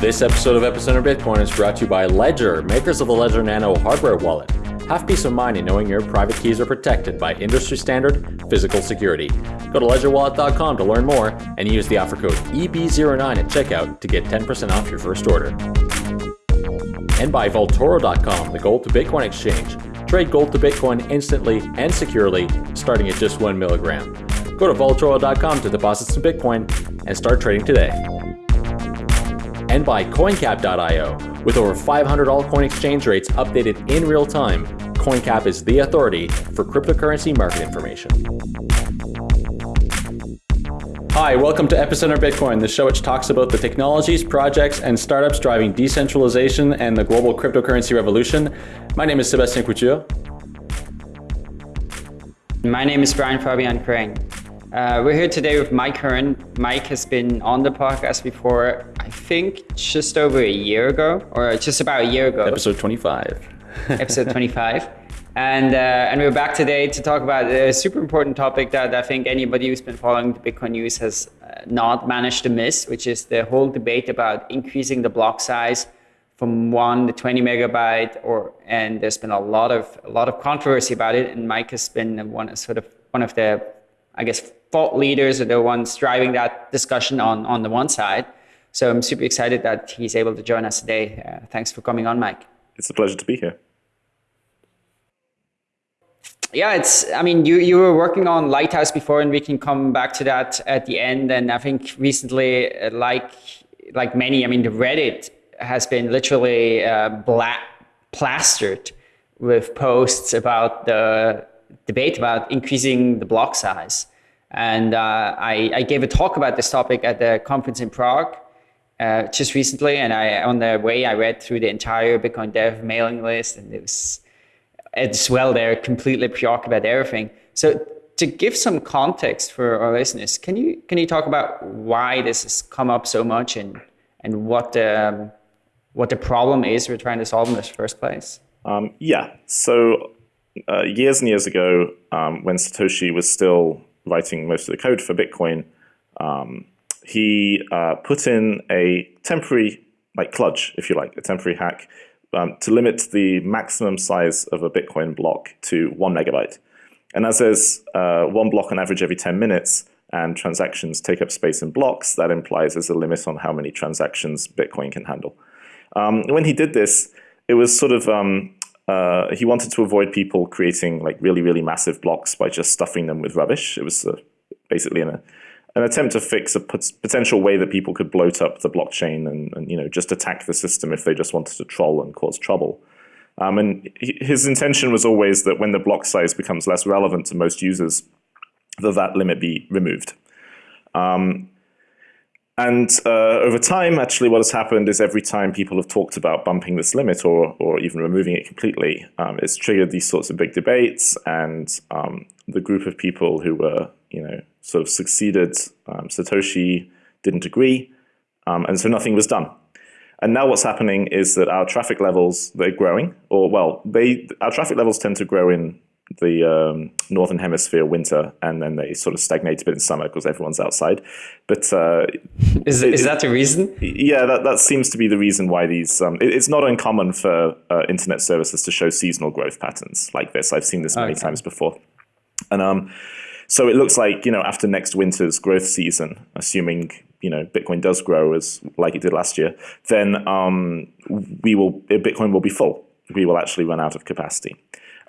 This episode of Epicenter Bitcoin is brought to you by Ledger, makers of the Ledger Nano hardware wallet. Have peace of mind in knowing your private keys are protected by industry standard physical security. Go to ledgerwallet.com to learn more and use the offer code EB09 at checkout to get 10% off your first order. And by Vaultoro.com, the gold to Bitcoin exchange. Trade gold to Bitcoin instantly and securely, starting at just one milligram. Go to Vaultoro.com to deposit some Bitcoin and start trading today and by CoinCap.io. With over 500 altcoin exchange rates updated in real time, CoinCap is the authority for cryptocurrency market information. Hi, welcome to Epicenter Bitcoin, the show which talks about the technologies, projects, and startups driving decentralization and the global cryptocurrency revolution. My name is Sebastian Couture. My name is Brian Fabian Crain. Uh, we're here today with Mike Hearn. Mike has been on the podcast before, I think just over a year ago, or just about a year ago. Episode 25. Episode 25. And, uh, and we're back today to talk about a super important topic that I think anybody who's been following the Bitcoin news has uh, not managed to miss, which is the whole debate about increasing the block size from one to 20 megabyte, or and there's been a lot of a lot of controversy about it. And Mike has been one sort of one of the, I guess, thought leaders are the ones driving that discussion on, on the one side. So I'm super excited that he's able to join us today. Uh, thanks for coming on, Mike. It's a pleasure to be here. Yeah, it's, I mean, you, you were working on Lighthouse before, and we can come back to that at the end. And I think recently, uh, like, like many, I mean, the Reddit has been literally uh, black, plastered with posts about the debate about increasing the block size. And uh, I, I, gave a talk about this topic at the conference in Prague uh, just recently. And I, on the way, I read through the entire Bitcoin Dev mailing list, and it was as well they're completely preoccupied everything. So to give some context for our listeners, can you can you talk about why this has come up so much and and what the um, what the problem is we're trying to solve in the first place? Um, yeah. So uh, years and years ago, um, when Satoshi was still writing most of the code for Bitcoin, um, he uh, put in a temporary, like kludge, if you like, a temporary hack um, to limit the maximum size of a Bitcoin block to one megabyte. And as there's uh, one block on average every 10 minutes, and transactions take up space in blocks, that implies there's a limit on how many transactions Bitcoin can handle. Um, when he did this, it was sort of um, uh, he wanted to avoid people creating like really, really massive blocks by just stuffing them with rubbish. It was uh, basically an, an attempt to fix a potential way that people could bloat up the blockchain and, and, you know just attack the system if they just wanted to troll and cause trouble. Um, and his intention was always that when the block size becomes less relevant to most users, that that limit be removed. Um, and uh, over time, actually, what has happened is every time people have talked about bumping this limit or, or even removing it completely, um, it's triggered these sorts of big debates. And um, the group of people who were, you know, sort of succeeded um, Satoshi didn't agree. Um, and so nothing was done. And now what's happening is that our traffic levels, they're growing, or well, they our traffic levels tend to grow in the um, northern hemisphere winter, and then they sort of stagnate a bit in summer because everyone's outside. But uh, is it, is that the reason? Yeah, that that seems to be the reason why these. Um, it, it's not uncommon for uh, internet services to show seasonal growth patterns like this. I've seen this many okay. times before, and um, so it looks like you know after next winter's growth season, assuming you know Bitcoin does grow as like it did last year, then um, we will Bitcoin will be full. We will actually run out of capacity.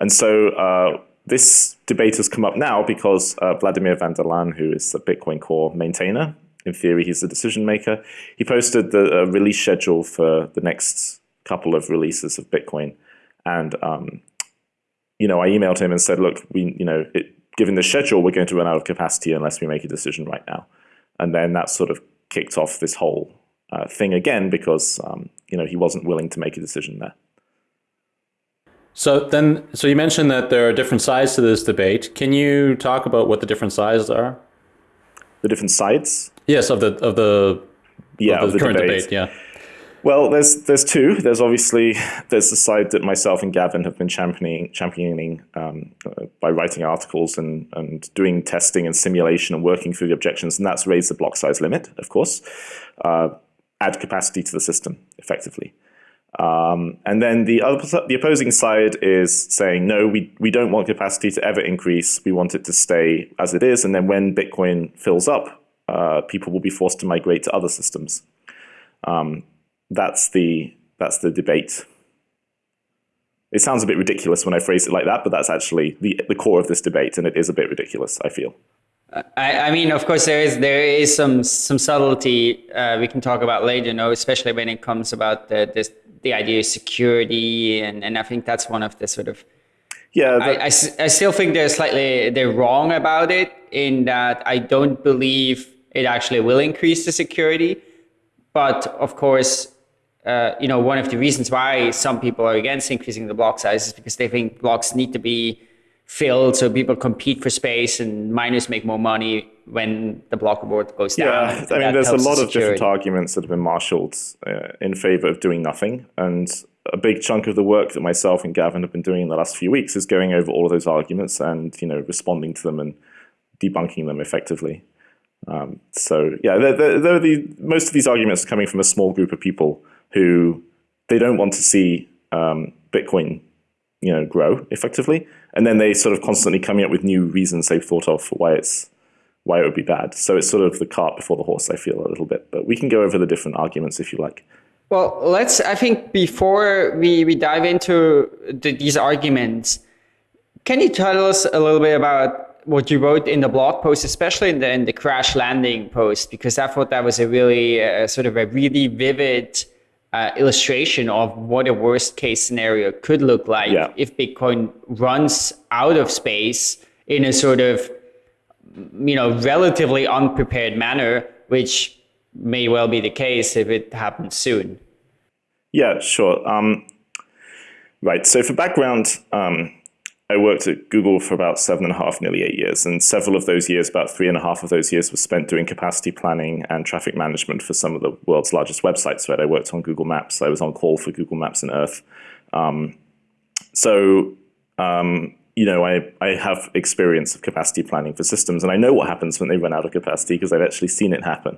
And so uh, this debate has come up now because uh, Wladimir van der Laan, who is the Bitcoin Core maintainer, in theory he's the decision maker, he posted the uh, release schedule for the next couple of releases of Bitcoin. And um, you know, I emailed him and said, look, we, you know, it, given the schedule, we're going to run out of capacity unless we make a decision right now. And then that sort of kicked off this whole uh, thing again because um, you know he wasn't willing to make a decision there. So then, so you mentioned that there are different sides to this debate. Can you talk about what the different sides are? The different sides? Yes, of the of the yeah of the, of the current debate. debate. Yeah. Well, there's there's two. There's obviously there's the side that myself and Gavin have been championing championing um, uh, by writing articles and and doing testing and simulation and working through the objections, and that's raised the block size limit, of course. Uh, add capacity to the system effectively. Um, and then the other, the opposing side is saying, no, we, we don't want capacity to ever increase. We want it to stay as it is. And then when Bitcoin fills up, uh, people will be forced to migrate to other systems. Um, that's the that's the debate. It sounds a bit ridiculous when I phrase it like that, but that's actually the the core of this debate, and it is a bit ridiculous. I feel. I, I mean, of course, there is there is some some subtlety uh, we can talk about later, you know, especially when it comes about the this, the idea of security, and, and I think that's one of the sort of yeah. I, I, I still think they're slightly they're wrong about it in that I don't believe it actually will increase the security, but of course, uh, you know, one of the reasons why some people are against increasing the block size is because they think blocks need to be filled so people compete for space and miners make more money when the block reward goes down. Yeah, I mean, there's a lot of different arguments that have been marshaled uh, in favor of doing nothing. And a big chunk of the work that myself and Gavin have been doing in the last few weeks is going over all of those arguments and, you know, responding to them and debunking them effectively. Um, so yeah, they're, they're, they're the, most of these arguments are coming from a small group of people who they don't want to see um, Bitcoin you know, grow effectively. And then they sort of constantly coming up with new reasons they've thought of for why it's why it would be bad. So it's sort of the cart before the horse, I feel a little bit. But we can go over the different arguments if you like. Well, let's, I think before we, we dive into the, these arguments, can you tell us a little bit about what you wrote in the blog post, especially in the, in the crash landing post, because I thought that was a really uh, sort of a really vivid uh, illustration of what a worst case scenario could look like yeah. if Bitcoin runs out of space in a sort of you know relatively unprepared manner, which may well be the case if it happens soon. Yeah, sure. Um, right. So for background, um, I worked at Google for about seven and a half, nearly eight years. And several of those years, about three and a half of those years, was spent doing capacity planning and traffic management for some of the world's largest websites. Right? I worked on Google Maps. I was on call for Google Maps and Earth. Um, so, um, you know, I, I have experience of capacity planning for systems, and I know what happens when they run out of capacity because I've actually seen it happen.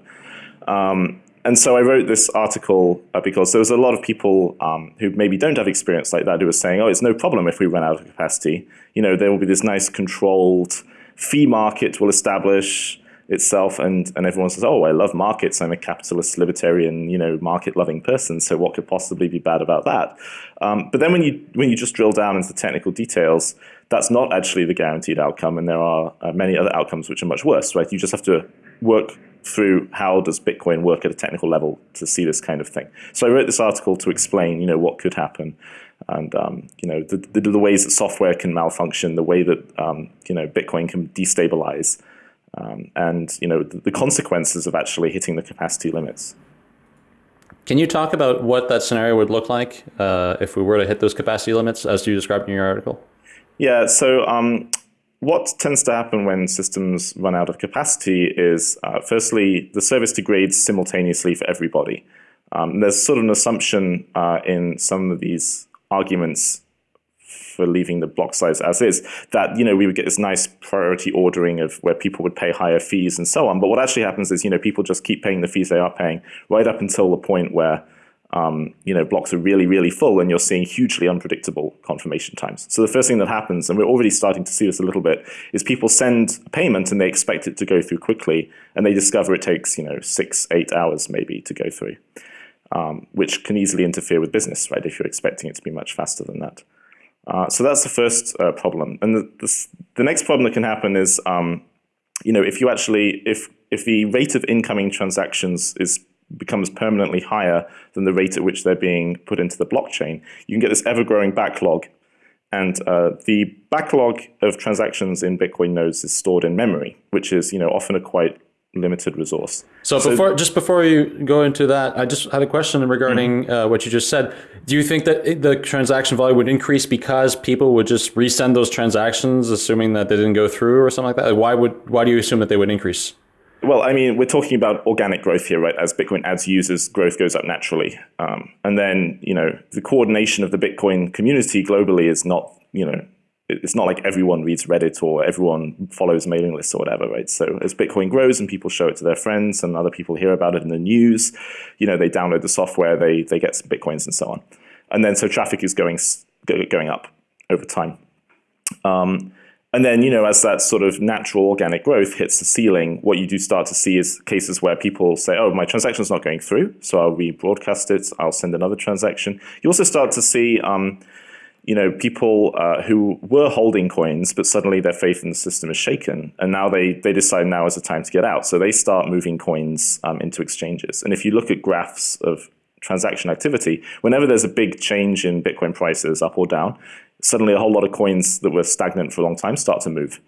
Um, and so I wrote this article uh, because there was a lot of people um, who maybe don't have experience like that who were saying, oh, it's no problem if we run out of capacity. You know, there will be this nice controlled fee market will establish itself and, and everyone says, oh, I love markets. I'm a capitalist, libertarian, you know, market-loving person. So what could possibly be bad about that? Um, but then when you, when you just drill down into the technical details, that's not actually the guaranteed outcome. And there are uh, many other outcomes which are much worse, right? You just have to work through how does Bitcoin work at a technical level to see this kind of thing. So I wrote this article to explain, you know, what could happen, and um, you know, the, the, the, ways that software can malfunction, the way that um, you know Bitcoin can destabilize, um, and you know, the, the consequences of actually hitting the capacity limits. Can you talk about what that scenario would look like uh, if we were to hit those capacity limits as you described in your article? Yeah, so um, what tends to happen when systems run out of capacity is, uh, firstly, the service degrades simultaneously for everybody. Um, there's sort of an assumption uh, in some of these arguments for leaving the block size as is, that you know we would get this nice priority ordering of where people would pay higher fees and so on. But what actually happens is you know people just keep paying the fees they are paying right up until the point where um, you know, blocks are really, really full and you're seeing hugely unpredictable confirmation times. So the first thing that happens, and we're already starting to see this a little bit, is people send a payment and they expect it to go through quickly and they discover it takes, you know, six, eight hours maybe to go through, um, which can easily interfere with business, right, if you're expecting it to be much faster than that. Uh, so that's the first uh, problem. And the, the, the, next problem that can happen is, um, you know, if you actually, if, if the rate of incoming transactions is becomes permanently higher than the rate at which they're being put into the blockchain, you can get this ever-growing backlog. And uh, the backlog of transactions in Bitcoin nodes is stored in memory, which is you know often a quite limited resource. So, so before just before you go into that, I just had a question regarding mm -hmm. uh, what you just said. Do you think that the transaction volume would increase because people would just resend those transactions, assuming that they didn't go through or something like that? Why would why do you assume that they would increase? Well, I mean, we're talking about organic growth here, right? As Bitcoin adds users, growth goes up naturally. Um, and then, you know, the coordination of the Bitcoin community globally is not, you know, it's not like everyone reads Reddit or everyone follows mailing lists or whatever, right? So as Bitcoin grows and people show it to their friends and other people hear about it in the news, you know, they download the software, they they get some bitcoins and so on, and then so traffic is going going up over time. Um, and then, you know, as that sort of natural organic growth hits the ceiling, what you do start to see is cases where people say, oh, my transaction's not going through, so I'll rebroadcast it, I'll send another transaction. You also start to see, um, you know, people uh, who were holding coins, but suddenly their faith in the system is shaken, and now they, they decide now is the time to get out. So they start moving coins um, into exchanges. And if you look at graphs of transaction activity, whenever there's a big change in Bitcoin prices up or down, suddenly a whole lot of coins that were stagnant for a long time start to move.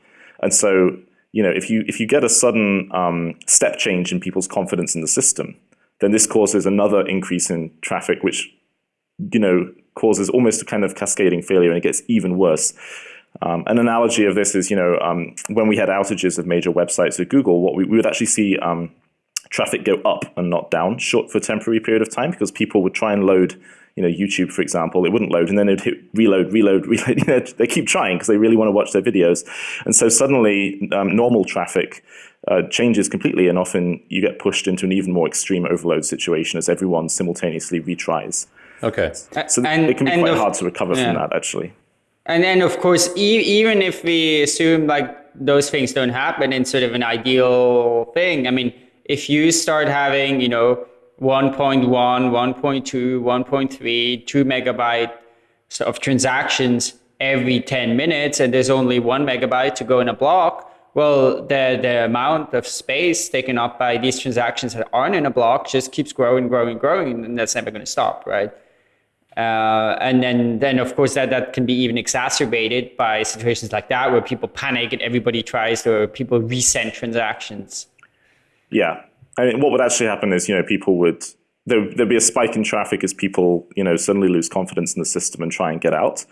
And so, you know, if you if you get a sudden um, step change in people's confidence in the system, then this causes another increase in traffic, which you know causes almost a kind of cascading failure, and it gets even worse. Um, an analogy of this is, you know, um, when we had outages of major websites at Google, what we, we would actually see um, traffic go up and not down short for a temporary period of time because people would try and load you know, YouTube, for example, it wouldn't load, and then it'd hit reload, reload, reload. You know, they keep trying because they really want to watch their videos, and so suddenly um, normal traffic uh, changes completely, and often you get pushed into an even more extreme overload situation as everyone simultaneously retries. Okay, so and, it can be quite hard to recover yeah. from that, actually. And then, of course, e even if we assume like those things don't happen in sort of an ideal thing, I mean, if you start having, you know 1.1, 1.2, 1.3, 2 megabyte of transactions every 10 minutes, and there's only one megabyte to go in a block, well, the, the amount of space taken up by these transactions that aren't in a block just keeps growing, growing, growing, and that's never going to stop, right? Uh, and then, then of course, that, that can be even exacerbated by situations like that where people panic and everybody tries to, people resend transactions. Yeah, I mean, what would actually happen is, you know, people would there, would be a spike in traffic as people, you know, suddenly lose confidence in the system and try and get out.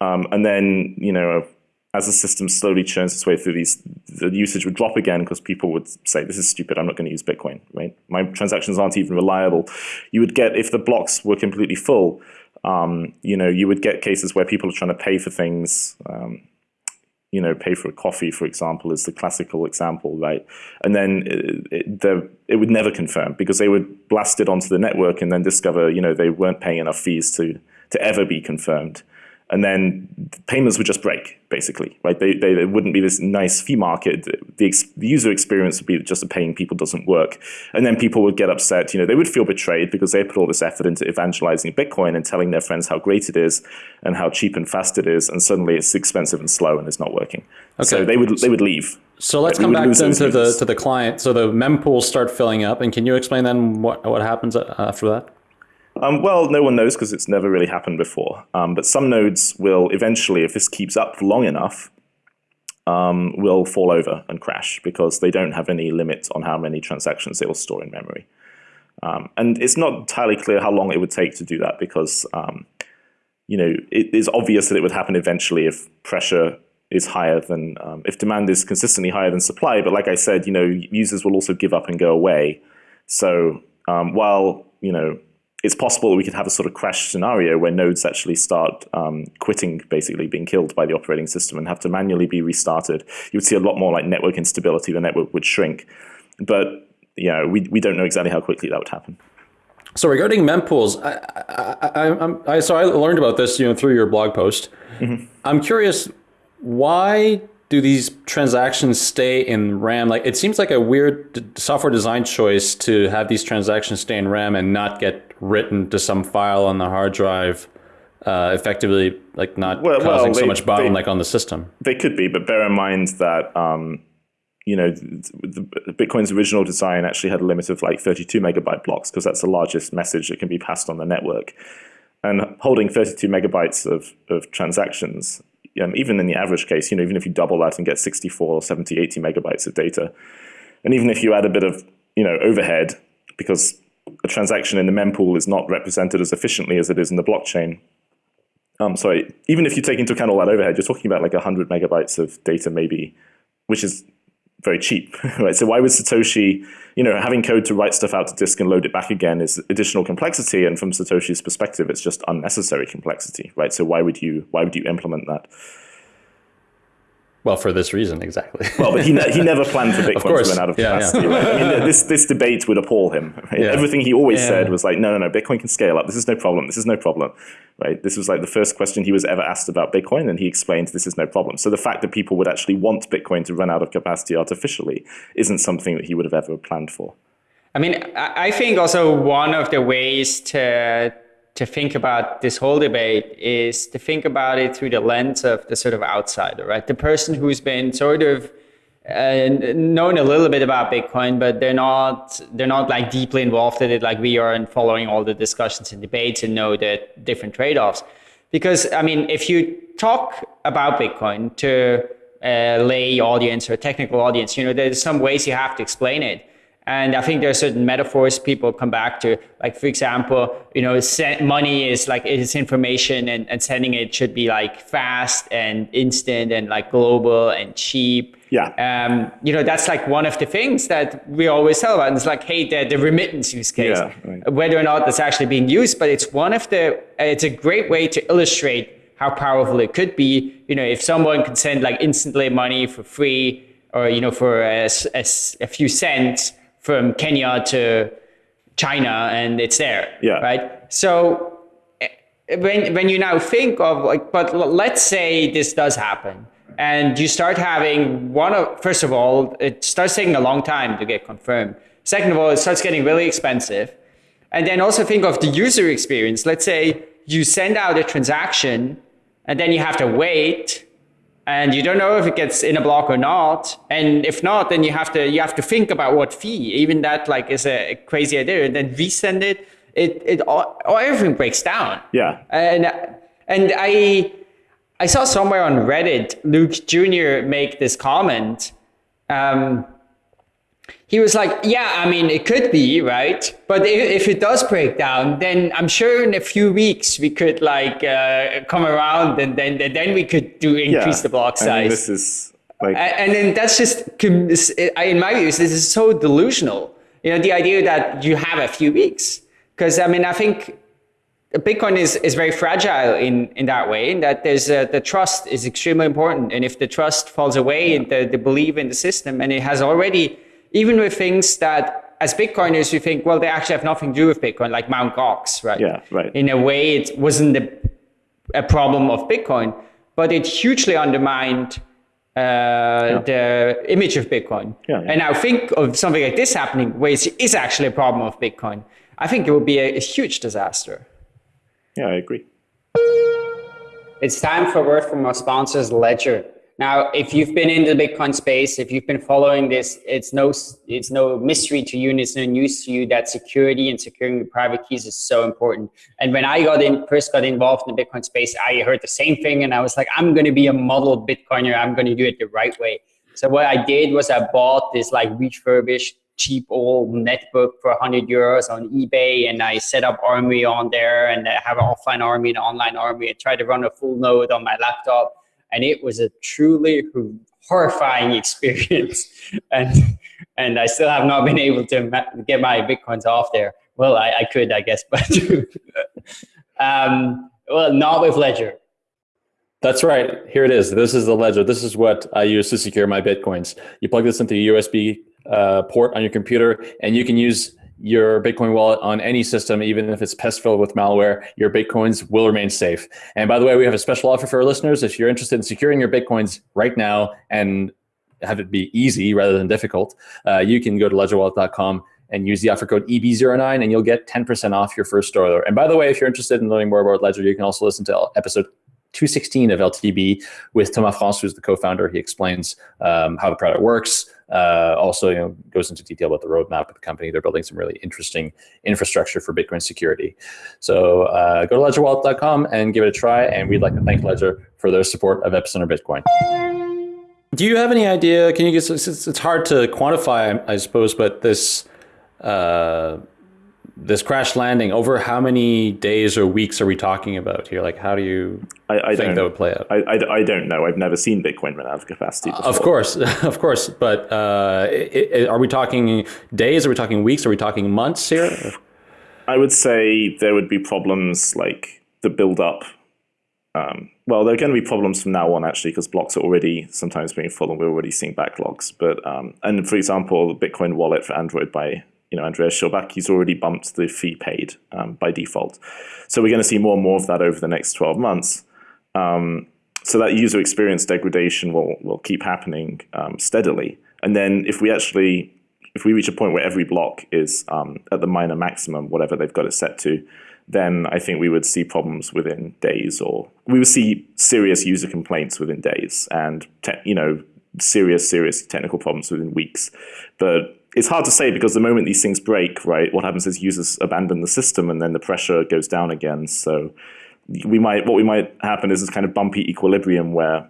Um, and then, you know, as the system slowly churns its way through these, the usage would drop again because people would say, this is stupid, I'm not going to use Bitcoin, right? My transactions aren't even reliable. You would get, if the blocks were completely full, um, you know, you would get cases where people are trying to pay for things, um, you know, pay for a coffee, for example, is the classical example, right? And then it, it, it would never confirm because they would blast it onto the network and then discover, you know, they weren't paying enough fees to, to ever be confirmed and then payments would just break, basically, right? They, they, they wouldn't be this nice fee market. The, ex, the, user experience would be just a paying people doesn't work. And then people would get upset. You know, they would feel betrayed because they put all this effort into evangelizing Bitcoin and telling their friends how great it is and how cheap and fast it is. And suddenly it's expensive and slow and it's not working. Okay. So they would, they would leave. So let's come back then to the, to the client. So the mempools start filling up. And can you explain then what, what happens uh, after that? Um, well, no one knows because it's never really happened before. Um, but some nodes will eventually, if this keeps up long enough, um, will fall over and crash because they don't have any limit on how many transactions they will store in memory. Um, and it's not entirely clear how long it would take to do that because um, you know it is obvious that it would happen eventually if pressure is higher than um, if demand is consistently higher than supply. But like I said, you know users will also give up and go away. So while you know it's possible that we could have a sort of crash scenario where nodes actually start um, quitting, basically being killed by the operating system and have to manually be restarted. You would see a lot more like network instability. The network would shrink. But yeah, we, we don't know exactly how quickly that would happen. So regarding mempools, I, I, I, I, so I learned about this you know through your blog post. Mm -hmm. I'm curious, why do these transactions stay in RAM? Like it seems like a weird software design choice to have these transactions stay in RAM and not get written to some file on the hard drive, uh, effectively like not well, causing well, they, so much bottleneck they, on the system. They could be, but bear in mind that um, you know the, Bitcoin's original design actually had a limit of like 32 megabyte blocks because that's the largest message that can be passed on the network. And holding 32 megabytes of, of transactions um, even in the average case, you know, even if you double that and get 64 or 70, 80 megabytes of data, and even if you add a bit of, you know, overhead, because a transaction in the mempool is not represented as efficiently as it is in the blockchain. Um, sorry, even if you take into account all that overhead, you're talking about like 100 megabytes of data maybe, which is very cheap, right? So why would Satoshi, you know, having code to write stuff out to disk and load it back again is additional complexity, and from Satoshi's perspective, it's just unnecessary complexity, right? So why would you why would you implement that? Well, for this reason, exactly. well, but he, ne- he never planned for Bitcoin to run out of capacity. Yeah, yeah. Right? I mean, this this debate would appall him. Right? Yeah. Everything he always said was like, no, no, no, Bitcoin can scale up. This is no problem. This is no problem. Right? This was like the first question he was ever asked about Bitcoin, and he explained this is no problem. So the fact that people would actually want Bitcoin to run out of capacity artificially isn't something that he would have ever planned for. I mean, I think also one of the ways to to think about this whole debate is to think about it through the lens of the sort of outsider, right? The person who's been sort of uh, known a little bit about Bitcoin, but they're not they're not like deeply involved in it like we are and following all the discussions and debates and know the different trade-offs. Because I mean, if you talk about Bitcoin to a lay audience or a technical audience, you know, there's some ways you have to explain it. And I think there are certain metaphors people come back to, like for example, you know, money is like it's information, and, and sending it should be like fast and instant and like global and cheap. Yeah. Um, you know, that's like one of the things that we always tell about. And it's like, hey, the, the remittance use case, yeah, right. whether or not that's actually being used, but it's one of the. It's a great way to illustrate how powerful it could be. You know, if someone can send like instantly money for free or you know for a, a, a few cents from Kenya to China and it's there. Yeah. Right. So when when you now think of like, but let's say this does happen, and you start having one of first of all, it starts taking a long time to get confirmed. Second of all, it starts getting really expensive, and then also think of the user experience. Let's say you send out a transaction, and then you have to wait and you don't know if it gets in a block or not. And if not, then you have to you have to think about what fee. Even that like is a crazy idea. And then resend it. It it all, everything breaks down. Yeah. And and I I saw somewhere on Reddit Luke Jr. make this comment. Um, he was like, yeah, I mean, it could be, right? But if, if, it does break down, then I'm sure in a few weeks we could like uh, come around and then then we could do increase yeah. the block size. I mean, this is like, and then that's just in my views, this is so delusional. You know, the idea that you have a few weeks, because I mean, I think Bitcoin is, is very fragile in, in that way, in that there's a, the trust is extremely important. And if the trust falls away, yeah. the, the belief in the system, and it has already even with things that as Bitcoiners, you think, well, they actually have nothing to do with Bitcoin, like Mount Gox, right? Yeah, right. In a way, it wasn't a, a problem of Bitcoin, but it hugely undermined uh, yeah. the image of Bitcoin. Yeah, yeah. And now think of something like this happening, where it is actually a problem of Bitcoin. I think it would be a, a huge disaster. Yeah, I agree. It's time for a word from our sponsors, Ledger. Now, if you've been in the Bitcoin space, if you've been following this, it's no it's no mystery to you and it's no news to you that security and securing the private keys is so important. And when I got in, first got involved in the Bitcoin space, I heard the same thing, and I was like, I'm going to be a model Bitcoiner. I'm going to do it the right way. So what I did was I bought this like refurbished cheap old netbook for 100 euros on eBay, and I set up Armory on there, and I have an offline Armory and an online Armory, and try to run a full node on my laptop and it was a truly horrifying experience. and and I still have not been able to get my bitcoins off there. Well, I, I could, I guess, but um, well, not with Ledger. That's right. Here it is. This is the ledger. This is what I use to secure my bitcoins. You plug this into a USB uh, port on your computer, and you can use your Bitcoin wallet on any system, even if it's pest filled with malware, your Bitcoins will remain safe. And by the way, we have a special offer for our listeners. If you're interested in securing your Bitcoins right now and have it be easy rather than difficult, uh, you can go to ledgerwallet.com and use the offer code EB09 and you'll get 10% off your first order. And by the way, if you're interested in learning more about Ledger, you can also listen to episode 216 of LTB with Thomas France, who's the co-founder. He explains um, how the product works, uh, also, you know, goes into detail about the roadmap of the company. They're building some really interesting infrastructure for Bitcoin security. So uh, go to ledgerwallet.com and give it a try. And we'd like to thank Ledger for their support of Epicenter Bitcoin. Do you have any idea? Can you get? It's hard to quantify, I suppose, but this. Uh, this crash landing over how many days or weeks are we talking about here? Like how do you I, I think that would play out? I, I, I, don't know. I've never seen bitcoin run out of capacity before. of course of course but uh, it, it, are we talking days? Are we talking weeks? Are we talking months here? I would say there would be problems like the build up um, well, there are going to be problems from now on actually because blocks are already sometimes being full and we're already seeing backlogs. But um, and for example, the Bitcoin wallet for Android by you know Andreas Schildbach, he's already bumped the fee paid um, by default. So we're going to see more and more of that over the next 12 months. Um, so that user experience degradation will will keep happening um, steadily. And then if we actually if we reach a point where every block is um, at the miner maximum, whatever they've got it set to, then I think we would see problems within days, or we would see serious user complaints within days, and you know serious serious technical problems within weeks. But it's hard to say because the moment these things break, right, what happens is users abandon the system, and then the pressure goes down again. So we might what we might happen is this kind of bumpy equilibrium where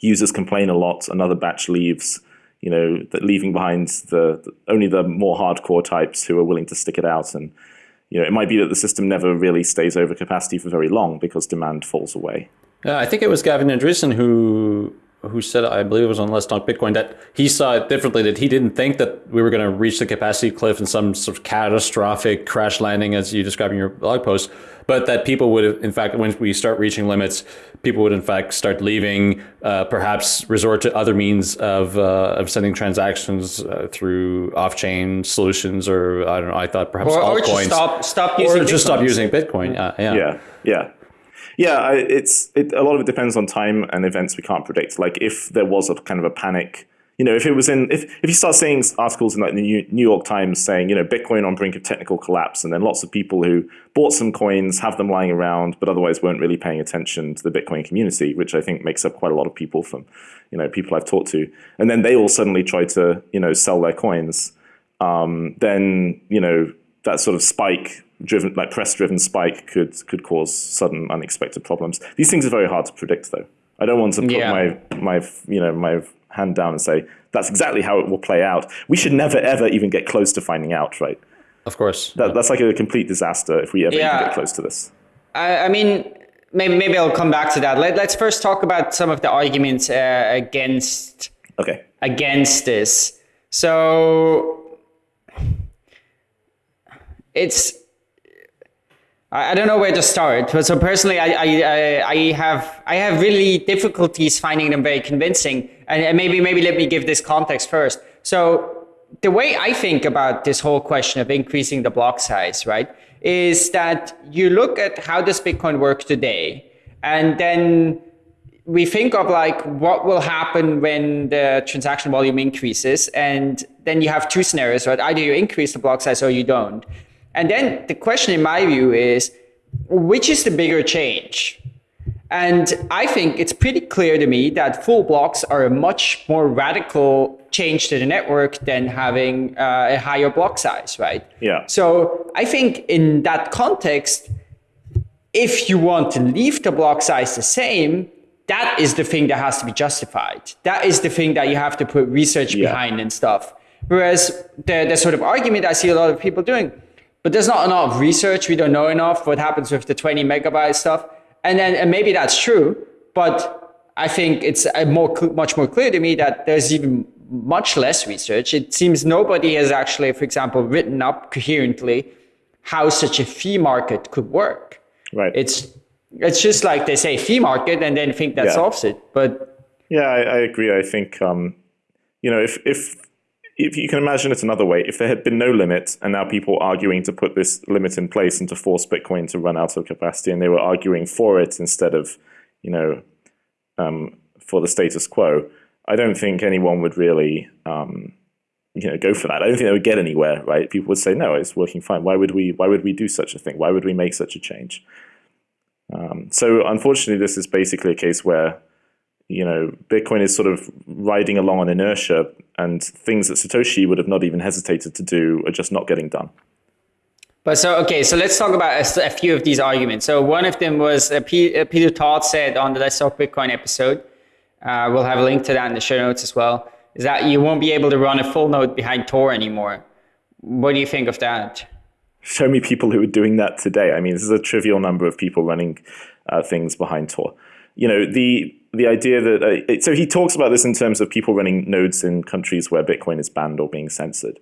users complain a lot, another batch leaves you know, leaving behind the, only the more hardcore types who are willing to stick it out and you know, it might be that the system never really stays over capacity for very long because demand falls away. Yeah, I think it was Gavin Andresen who who said, I believe it was on Let's Talk Bitcoin, that he saw it differently, that he didn't think that we were going to reach the capacity cliff in some sort of catastrophic crash landing, as you describe in your blog post, but that people would, in fact, when we start reaching limits, people would, in fact, start leaving, uh, perhaps resort to other means of, uh, of sending transactions uh, through off-chain solutions, or I don't know, I thought perhaps or, altcoins. Or just stop, stop using Or just Bitcoin. stop using Bitcoin, yeah. Yeah, yeah. Yeah, it's it, a lot of it depends on time and events we can't predict. Like if there was a kind of a panic, you know, if it was in if if you start seeing articles in like the New York Times saying, you know, Bitcoin on brink of technical collapse, and then lots of people who bought some coins have them lying around, but otherwise weren't really paying attention to the Bitcoin community, which I think makes up quite a lot of people from, you know, people I've talked to, and then they all suddenly try to, you know, sell their coins. Um, then you know that sort of spike driven like press driven spike could could cause sudden unexpected problems. These things are very hard to predict though. I don't want to put Yeah. my my you know my hand down and say that's exactly how it will play out. We should never ever even get close to finding out, right? Of course. That, that's like a complete disaster if we ever Yeah. get close to this. I, I mean, maybe, maybe I'll come back to that. Let, let's first talk about some of the arguments uh, against Okay. against this. So it's I don't know where to start. So personally, I, I, I, have I have really difficulties finding them very convincing. And, and maybe maybe let me give this context first. So the way I think about this whole question of increasing the block size, right, is that you look at how does Bitcoin work today, and then we think of like what will happen when the transaction volume increases and then you have two scenarios right either you increase the block size or you don't and then the question in my view is which is the bigger change and i think it's pretty clear to me that full blocks are a much more radical change to the network than having uh, a higher block size right Yeah. so i think in that context if you want to leave the block size the same, that is the thing that has to be justified. That is the thing that you have to put research Yeah. behind and stuff. Whereas the, the sort of argument I see a lot of people doing, but there's not enough research, we don't know enough what happens with the 20 megabyte stuff. And then and maybe that's true, but I think it's uh, more much more clear to me that there's even much less research. It seems nobody has actually, for example, written up coherently how such a fee market could work Right. it's it's just like they say fee market and then think that Yeah. solves it but Yeah, I, I agree. I think um, you know if if if you can imagine it another way, if there had been no limit and now people arguing to put this limit in place and to force Bitcoin to run out of capacity, and they were arguing for it instead of you know um, for the status quo, I don't think anyone would really um, you know go for that. I don't think they would get anywhere. Right? People would say no, it's working fine. Why would we? Why would we do such a thing? Why would we make such a change? Um, so unfortunately, this is basically a case where you know, Bitcoin is sort of riding along on inertia, and things that Satoshi would have not even hesitated to do are just not getting done. but so okay so let's talk about a few of these arguments so one of them was uh, P, uh, peter todd said on the let's talk bitcoin episode uh, we'll have a link to that in the show notes as well is that you won't be able to run a full node behind tor anymore what do you think of that Show me people who are doing that today. I mean, this is a trivial number of people running uh, things behind Tor. You know, the the idea that uh, so he talks about this in terms of people running nodes in countries where Bitcoin is banned or being censored.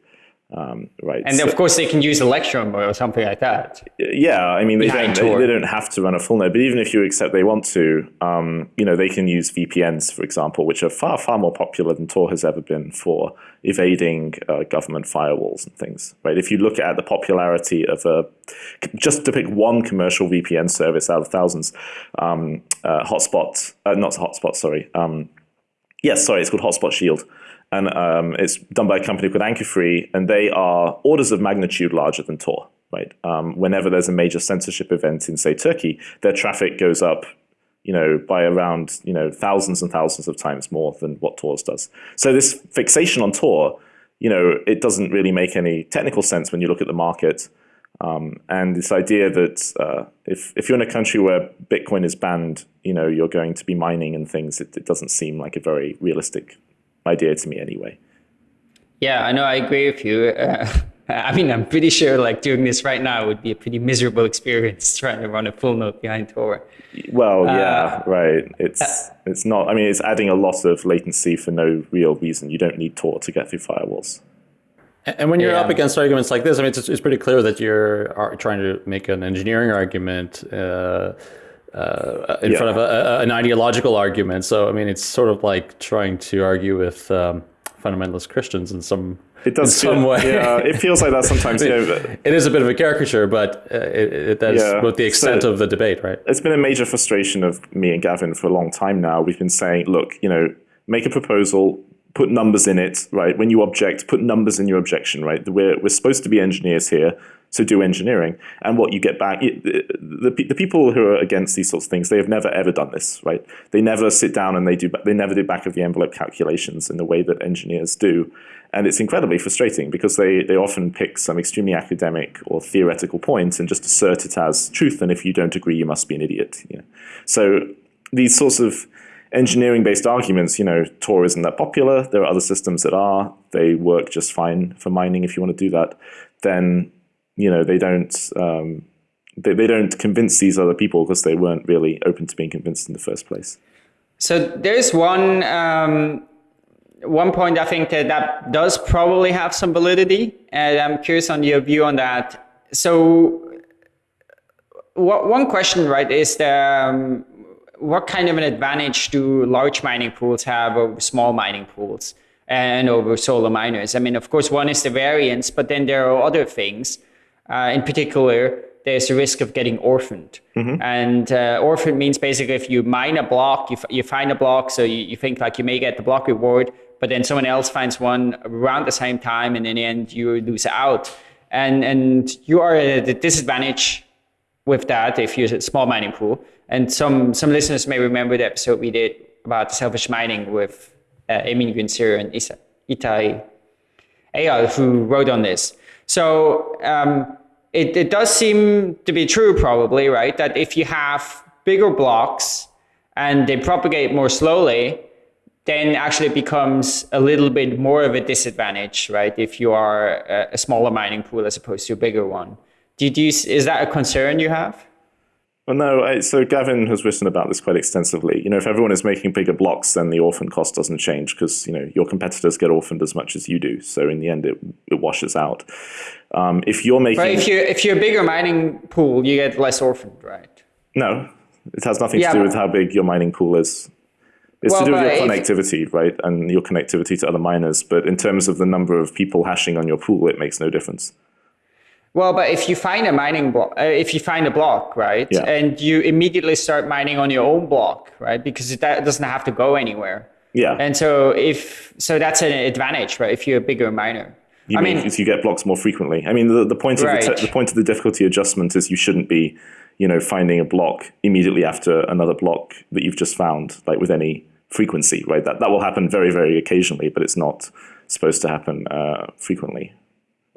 Um, right. And So- of course, they can use Electrum or something like that. yeah, I mean, they don't, they, they don't have to run a full node, but even if you accept they want to, um, you know, they can use VPNs, for example, which are far, far more popular than Tor has ever been for evading uh, government firewalls and things, right? If you look at the popularity of a, just to pick one commercial VPN service out of thousands, um, uh, Hotspot, uh, not Hotspot, sorry, um, Yes, sorry, it's called Hotspot Shield. And um, it's done by a company called Anchorfree, and they are orders of magnitude larger than Tor, right? Um, whenever there's a major censorship event in, say, Turkey, their traffic goes up, you know, by around, you know, thousands and thousands of times more than what Tor's does. So this fixation on Tor, you know, it doesn't really make any technical sense when you look at the market. Um, and this idea that uh, if, if you're in a country where Bitcoin is banned, you know, you're going to be mining and things, it, it doesn't seem like a very realistic idea to me anyway. Yeah, I know. I agree with you. Uh, I mean, I'm pretty sure like doing this right now would be a pretty miserable experience trying to run a full node behind Tor. Well, yeah, right. It's it's not. I mean, it's adding a lot of latency for no real reason. You don't need Tor to get through firewalls. And when you're Yeah. up against arguments like this, I mean, it's, it's pretty clear that you're are trying to make an engineering argument uh, uh, in Yeah. front of a, a, an ideological argument. So, I mean, it's sort of like trying to argue with um, fundamentalist Christians in some It does in some feel, way. Yeah, it feels like that sometimes. you know, but it is a bit of a caricature, but uh, it, it, that's Yeah. about the extent So- of the debate, right? it's been a major frustration of me and Gavin for a long time now. We've been saying, look, you know, make a proposal, put numbers in it, right? When you object, put numbers in your objection, right? We're, we're supposed to be engineers here, so do engineering. And what you get back, the, the, the people who are against these sorts of things, they have never ever done this, right? They never sit down and they do, they never do back of the envelope calculations in the way that engineers do. And it's incredibly frustrating because they, they often pick some extremely academic or theoretical point and just assert it as truth. And if you don't agree, you must be an idiot. You know? So these sorts of engineering based arguments, you know, Tor isn't that popular. There are other systems that are. They work just fine for mining if you want to do that. Then, you know, they don't. Um, they, they don't convince these other people because they weren't really open to being convinced in the first place. So there's one um, one point I think that that does probably have some validity, and I'm curious on your view on that. So, what, one question, right, is the, um, what kind of an advantage do large mining pools have over small mining pools and over solo miners? I mean, of course, one is the variance, but then there are other things. Uh, in particular, there's a risk of getting orphaned. And uh, orphaned means basically if you mine a block, you, f- you find a block, so you, you think like you may get the block reward, but then someone else finds one around the same time, and in the end, you lose out. And, and you are at a disadvantage with that if you're a small mining pool. And some, some listeners may remember the episode we did about selfish mining with uh, Emin Gün Sirer and Isa, Itai Eyal, who wrote on this. So um, it, it does seem to be true, probably, right? That if you have bigger blocks and they propagate more slowly, then actually it becomes a little bit more of a disadvantage, right? If you are a, a smaller mining pool as opposed to a bigger one. Do you, do you, is that a concern you have? Well, no. I, so Gavin has written about this quite extensively. You know, if everyone is making bigger blocks, then the orphan cost doesn't change because you know your competitors get orphaned as much as you do. So in the end, it it washes out. Um, if you're making But if you if you're a bigger mining pool, you get less orphaned, right? no, it has nothing Yeah, to do with how big your mining pool is. It's Well, to do with your connectivity, right, and your connectivity to other miners. But in terms of the number of people hashing on your pool, it makes no difference. Well, but if you find a mining block, uh, if you find a block, right, Yeah. and you immediately start mining on your own block, right, because it, that doesn't have to go anywhere. Yeah, And so if so, that's an advantage, right? If you're a bigger miner. You I mean, mean, if you get blocks more frequently. I mean, the, the point of the, Right. te- the point of the difficulty adjustment is you shouldn't be, you know, finding a block immediately after another block that you've just found, like with any frequency, right? That that will happen very, very occasionally, but it's not supposed to happen uh, frequently.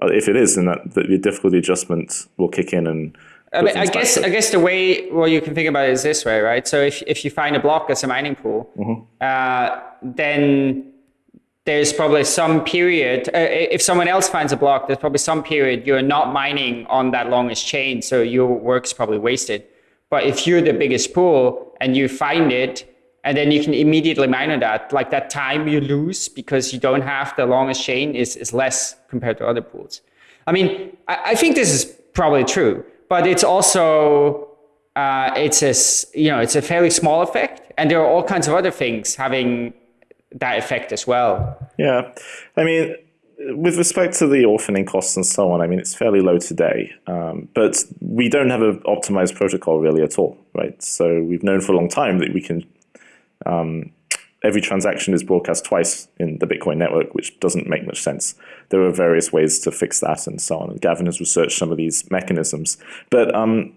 Uh, if it is, then that the, the difficulty adjustment will kick in and. I, mean, I guess I guess the way well you can think about it is this way, right? So if if you find a block as a mining pool, Mm-hmm. uh, then there's probably some period. Uh, if someone else finds a block, there's probably some period you're not mining on that longest chain, so your work's probably wasted. But if you're the biggest pool and you find it, and then you can immediately mine on that. Like that time you lose because you don't have the longest chain is, is less compared to other pools. I mean, I, I think this is probably true, but it's also uh, it's a you know it's a fairly small effect, and there are all kinds of other things having that effect as well. Yeah, I mean, with respect to the orphaning costs and so on, I mean, it's fairly low today, um, but we don't have an optimized protocol really at all, right? So we've known for a long time that we can, um, every transaction is broadcast twice in the Bitcoin network, which doesn't make much sense. There are various ways to fix that and so on. Gavin has researched some of these mechanisms. But, um,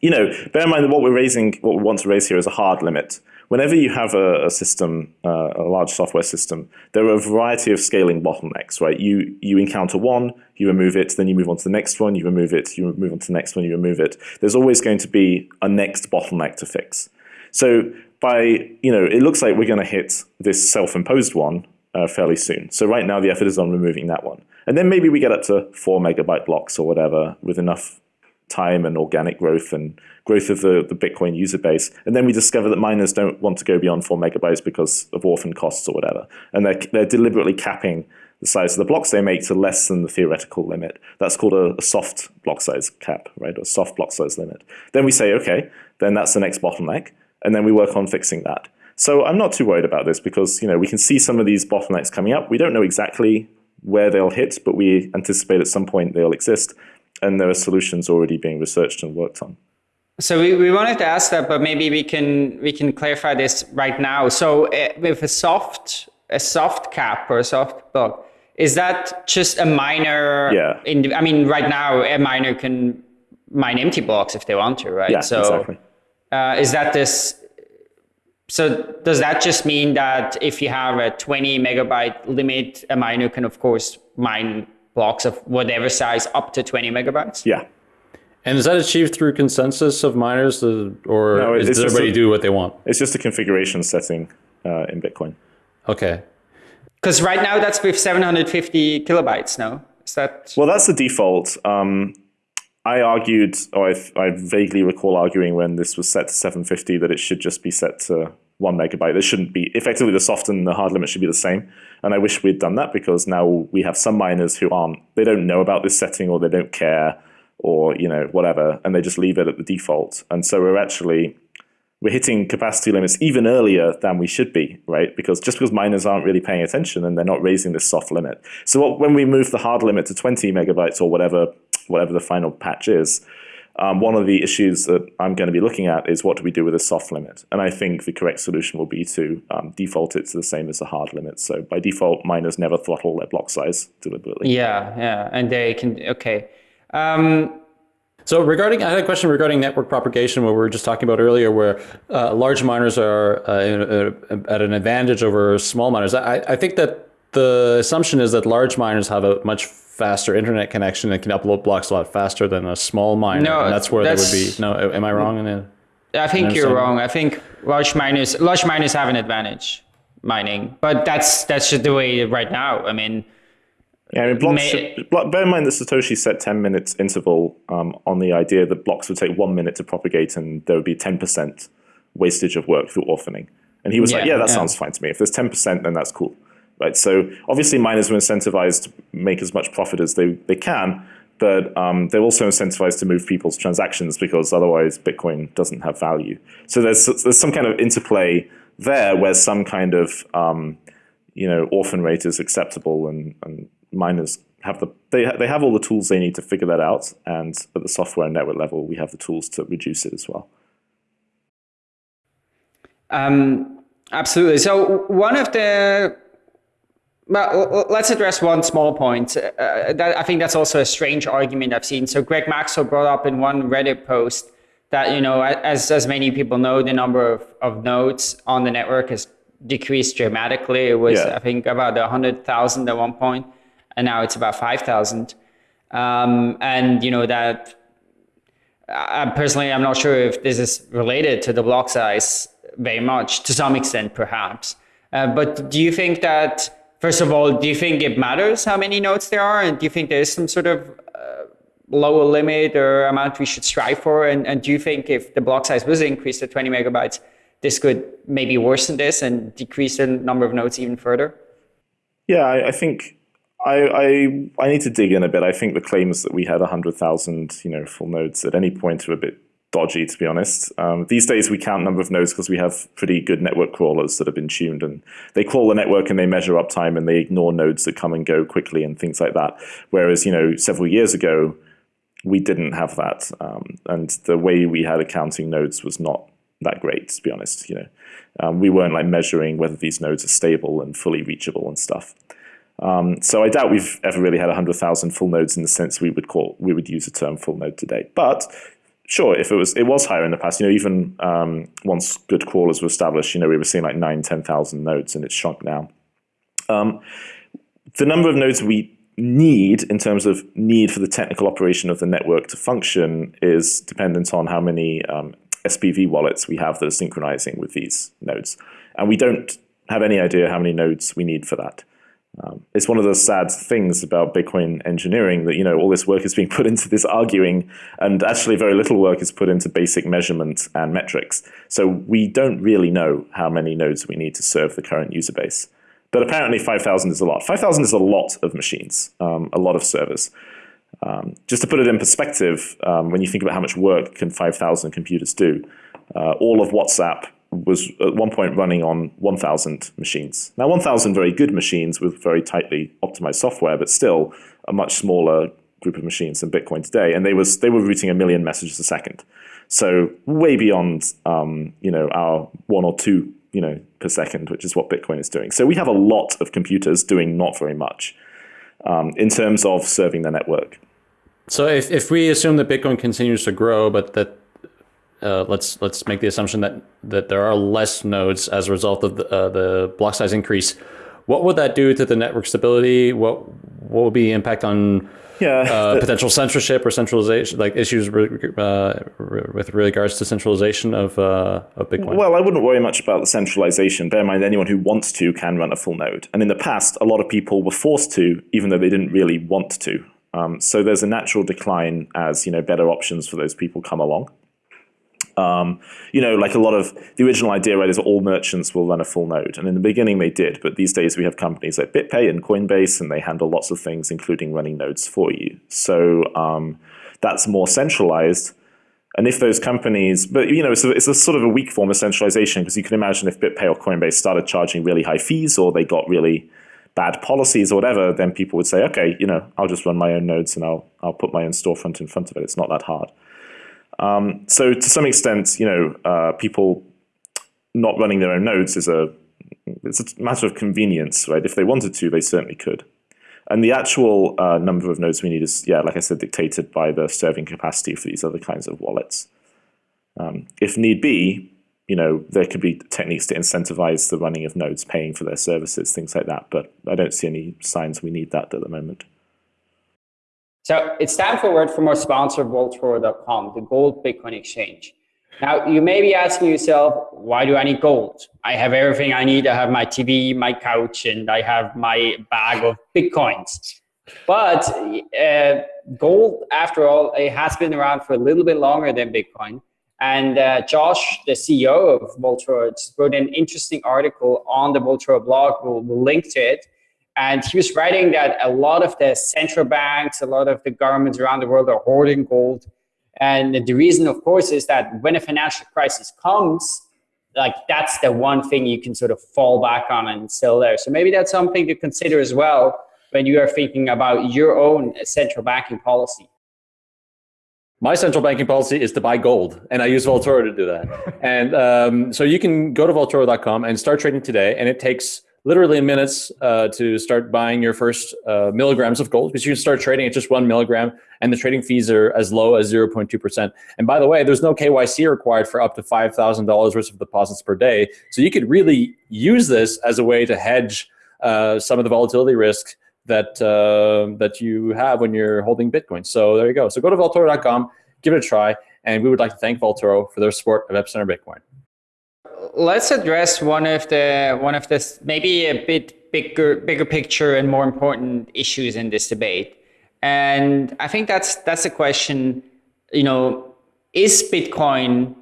you know, bear in mind that what we're raising, what we want to raise here is a hard limit whenever you have a, a system, uh, a large software system, there are a variety of scaling bottlenecks, right? You, you encounter one, you remove it, then you move on to the next one, you remove it, you move on to the next one, you remove it. There's always going to be a next bottleneck to fix. So by, you know, it looks like we're going to hit this self-imposed one uh, fairly soon. So right now the effort is on removing that one. And then maybe we get up to four megabyte blocks or whatever with enough time and organic growth and growth of the, the Bitcoin user base. And then we discover that miners don't want to go beyond four megabytes because of orphan costs or whatever. And they're, they're deliberately capping the size of the blocks they make to less than the theoretical limit. That's called a, a soft block size cap, right? A soft block size limit. Then we say, okay, then that's the next bottleneck. And then we work on fixing that. So I'm not too worried about this because you know we can see some of these bottlenecks coming up. We don't know exactly where they'll hit, but we anticipate at some point they'll exist and there are solutions already being researched and worked on. So we, we wanted to ask that, but maybe we can we can clarify this right now. So uh, with a soft a soft cap or a soft block, is that just a miner? Yeah. In, I mean, right now a miner can mine empty blocks if they want to, right? Yeah, so exactly. Uh, is that this? So does that just mean that if you have a 20 megabyte limit, a miner can of course mine blocks of whatever size up to 20 megabytes? Yeah. And is that achieved through consensus of miners, or No, is, it's does just everybody a- do what they want? It's just a configuration setting uh, in Bitcoin. Okay. Because right now that's with 750 kilobytes, no? Is that? Well, that's the default. Um, I argued, or I, I vaguely recall arguing when this was set to 750 that it should just be set to one megabyte. There shouldn't be, effectively the soft and the hard limit should be the same. And I wish we'd done that because now we have some miners who aren't, they don't know about this setting or they don't care or, you know, whatever, and they just leave it at the default. And so we're actually, we're hitting capacity limits even earlier than we should be, right? Because just because miners aren't really paying attention and they're not raising this soft limit. So what, when we move the hard limit to 20 megabytes or whatever, whatever the final patch is, um, one of the issues that I'm going to be looking at is what do we do with a soft limit? And I think the correct solution will be to um, default it to the same as the hard limit. So by default, miners never throttle their block size deliberately. Yeah, yeah. And they can, okay. Um, So regarding, I had a question regarding network propagation, what we were just talking about earlier, where uh, large miners are uh, a- at an advantage over small miners. I, I think that the assumption is that large miners have a much faster internet connection and can upload blocks a lot faster than a small miner. No, and that's where they would be. No, am I wrong? In it? I think you're wrong. I think large miners, large miners have an advantage mining, but that's that's just the way right now. I mean, Yeah, I mean, blocks. May- should- block- bear in mind that Satoshi set 10 minutes interval um, on the idea that blocks would take one minute to propagate and there would be 10% wastage of work through orphaning. And he was like, Yeah, yeah, that yeah. sounds fine to me. If there's 10%, then that's cool. Right. So obviously miners are incentivized to make as much profit as they, they can, but um, they're also incentivized to move people's transactions because otherwise Bitcoin doesn't have value. So there's, there's some kind of interplay there where some kind of um, you know, orphan rate is acceptable and, and miners have the they, they have all the tools they need to figure that out and at the software and network level we have the tools to reduce it as well Um, absolutely. So one of the l- let's address one small point. Uh, that, I think that's also a strange argument I've seen. So Greg Maxwell brought up in one Reddit post that you know, as as many people know, the number of, of nodes on the network has decreased dramatically. It was Yeah. I think about hundred thousand at one point, and now it's about five thousand. Um, and you know that I personally, I'm not sure if this is related to the block size very much, to some extent, perhaps. Uh, but do you think that, first of all, do you think it matters how many nodes there are? And do you think there is some sort of uh, lower limit or amount we should strive for? And, and do you think if the block size was increased to 20 megabytes, this could maybe worsen this and decrease the number of nodes even further? Yeah, I, I think I, I, I need to dig in a bit. I think the claims that we had hundred thousand, you know, full nodes at any point are a bit dodgy, to be honest. Um, these days we count number of nodes because we have pretty good network crawlers that have been tuned, and they crawl the network and they measure uptime and they ignore nodes that come and go quickly and things like that. Whereas, you know, several years ago we didn't have that, um, and the way we had accounting nodes was not that great, to be honest. You know, um, we weren't like measuring whether these nodes are stable and fully reachable and stuff. Um, so I doubt we've ever really had 100,000 full nodes in the sense we would call we would use the term full node today. But sure, if it was it was higher in the past, you know, even um, once good crawlers were established, you know, we were seeing like nine, 10,000 nodes, and it's shrunk now. Um, the number of nodes we need in terms of need for the technical operation of the network to function is dependent on how many um, SPV wallets we have that are synchronizing with these nodes. And we don't have any idea how many nodes we need for that. Um, it's one of the sad things about Bitcoin engineering that you know all this work is being put into this arguing, and actually very little work is put into basic measurement and metrics. So we don't really know how many nodes we need to serve the current user base. But apparently 5,000 is a lot. 5,000 is a lot of machines, um, a lot of servers. Um, just to put it in perspective, um, when you think about how much work can 5,000 computers do, uh, all of WhatsApp was at one point running on 1,000 machines. Now 1,000 very good machines with very tightly optimized software, but still a much smaller group of machines than Bitcoin today. And they, was, they were routing a million messages a second. So way beyond um, you know, our one or two you know, per second, which is what Bitcoin is doing. So we have a lot of computers doing not very much um, in terms of serving the network. So if, if we assume that Bitcoin continues to grow, but that uh, let's let's make the assumption that that there are less nodes as a result of the, uh, the block size increase, what would that do to the network stability? What what would be the impact on yeah, uh, potential censorship or centralization, like issues uh, with regards to centralization of, uh, of Bitcoin? Well, I wouldn't worry much about the centralization. Bear in mind, anyone who wants to can run a full node. And in the past, a lot of people were forced to, even though they didn't really want to. Um, so there's a natural decline as you know better options for those people come along. Um, you know, like a lot of the original idea, right, is all merchants will run a full node. And in the beginning they did, but these days we have companies like BitPay and Coinbase, and they handle lots of things, including running nodes for you. So um, that's more centralized. And if those companies, but you know, it's a, it's a sort of a weak form of centralization because you can imagine if BitPay or Coinbase started charging really high fees or they got really bad policies or whatever, then people would say, okay, you know, I'll just run my own nodes and I'll I'll put my own storefront in front of it. It's not that hard. Um, so to some extent, you know, uh, people not running their own nodes is a it's a matter of convenience, right? If they wanted to, they certainly could. And the actual uh, number of nodes we need is, yeah, like I said, dictated by the serving capacity for these other kinds of wallets. Um, if need be, you know, there could be techniques to incentivize the running of nodes, paying for their services, things like that. But I don't see any signs we need that at the moment. So it's time for a word from our sponsor, Vaultoro.com, the gold Bitcoin exchange. Now, you may be asking yourself, why do I need gold? I have everything I need. I have my TV, my couch, and I have my bag of Bitcoins. But uh, gold, after all, it has been around for a little bit longer than Bitcoin. And uh, Josh, the CEO of Vaultoro, wrote an interesting article on the Vaultoro blog. We'll, we'll link to it and he was writing that a lot of the central banks, a lot of the governments around the world are hoarding gold. And the reason, of course, is that when a financial crisis comes, like that's the one thing you can sort of fall back on and sell there. So maybe that's something to consider as well when you are thinking about your own central banking policy. My central banking policy is to buy gold, and I use Vaultoro to do that. and um, so you can go to Vaultoro.com and start trading today, and it takes literally in minutes uh, to start buying your first uh, milligrams of gold because you can start trading at just one milligram and the trading fees are as low as 0.2%. And by the way, there's no KYC required for up to $5,000 worth of deposits per day. So you could really use this as a way to hedge uh, some of the volatility risk that, uh, that you have when you're holding Bitcoin. So there you go. So go to Vaultoro.com, give it a try. And we would like to thank Voltoro for their support of Epicenter Bitcoin let's address one of the one of the maybe a bit bigger bigger picture and more important issues in this debate. And I think that's that's a question. You know, is Bitcoin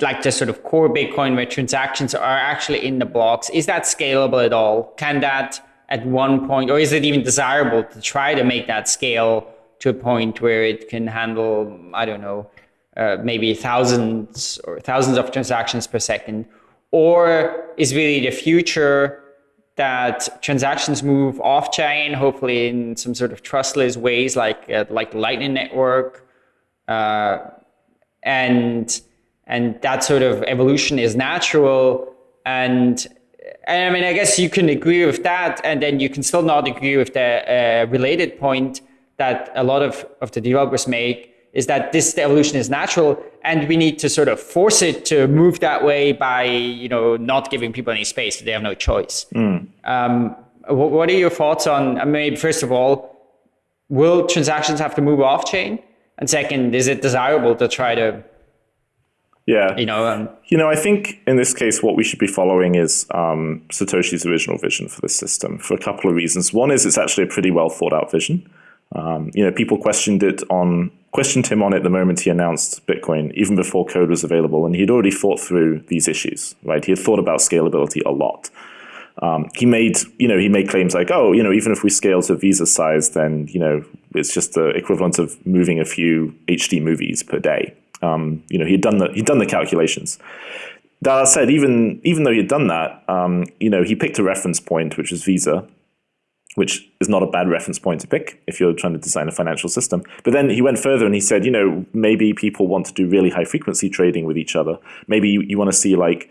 like the sort of core Bitcoin where transactions are actually in the blocks, is that scalable at all? Can that at one point, or is it even desirable to try to make that scale to a point where it can handle, I don't know, uh, maybe thousands or thousands of transactions per second? Or is really the future that transactions move off chain, hopefully in some sort of trustless ways, like uh, like the Lightning Network, uh, and and that sort of evolution is natural. And, and I mean, I guess you can agree with that, and then you can still not agree with the uh, related point that a lot of, of the developers make is that this evolution is natural and we need to sort of force it to move that way by you know not giving people any space. They have no choice. Mm. um, what are your thoughts on I mean first of all will transactions have to move off chain? And second is it desirable to try to yeah. you know um, you know i think in this case what we should be following is um, satoshi's original vision for this system for a couple of reasons. One is it's actually a pretty well thought out vision. Um, you know people questioned it on questioned him on it the moment he announced Bitcoin, even before code was available, and he'd already thought through these issues, right? He had thought about scalability a lot. Um, he made, you know, he made claims like, oh, you know, even if we scale to Visa size, then you know, it's just the equivalent of moving a few HD movies per day. Um, you know, he'd done the he'd done the calculations. That said, even even though he'd done that, um, you know, he picked a reference point, which was Visa, which is not a bad reference point to pick if you're trying to design a financial system. But then he went further and he said, you know, maybe people want to do really high frequency trading with each other. Maybe you, you want to see like,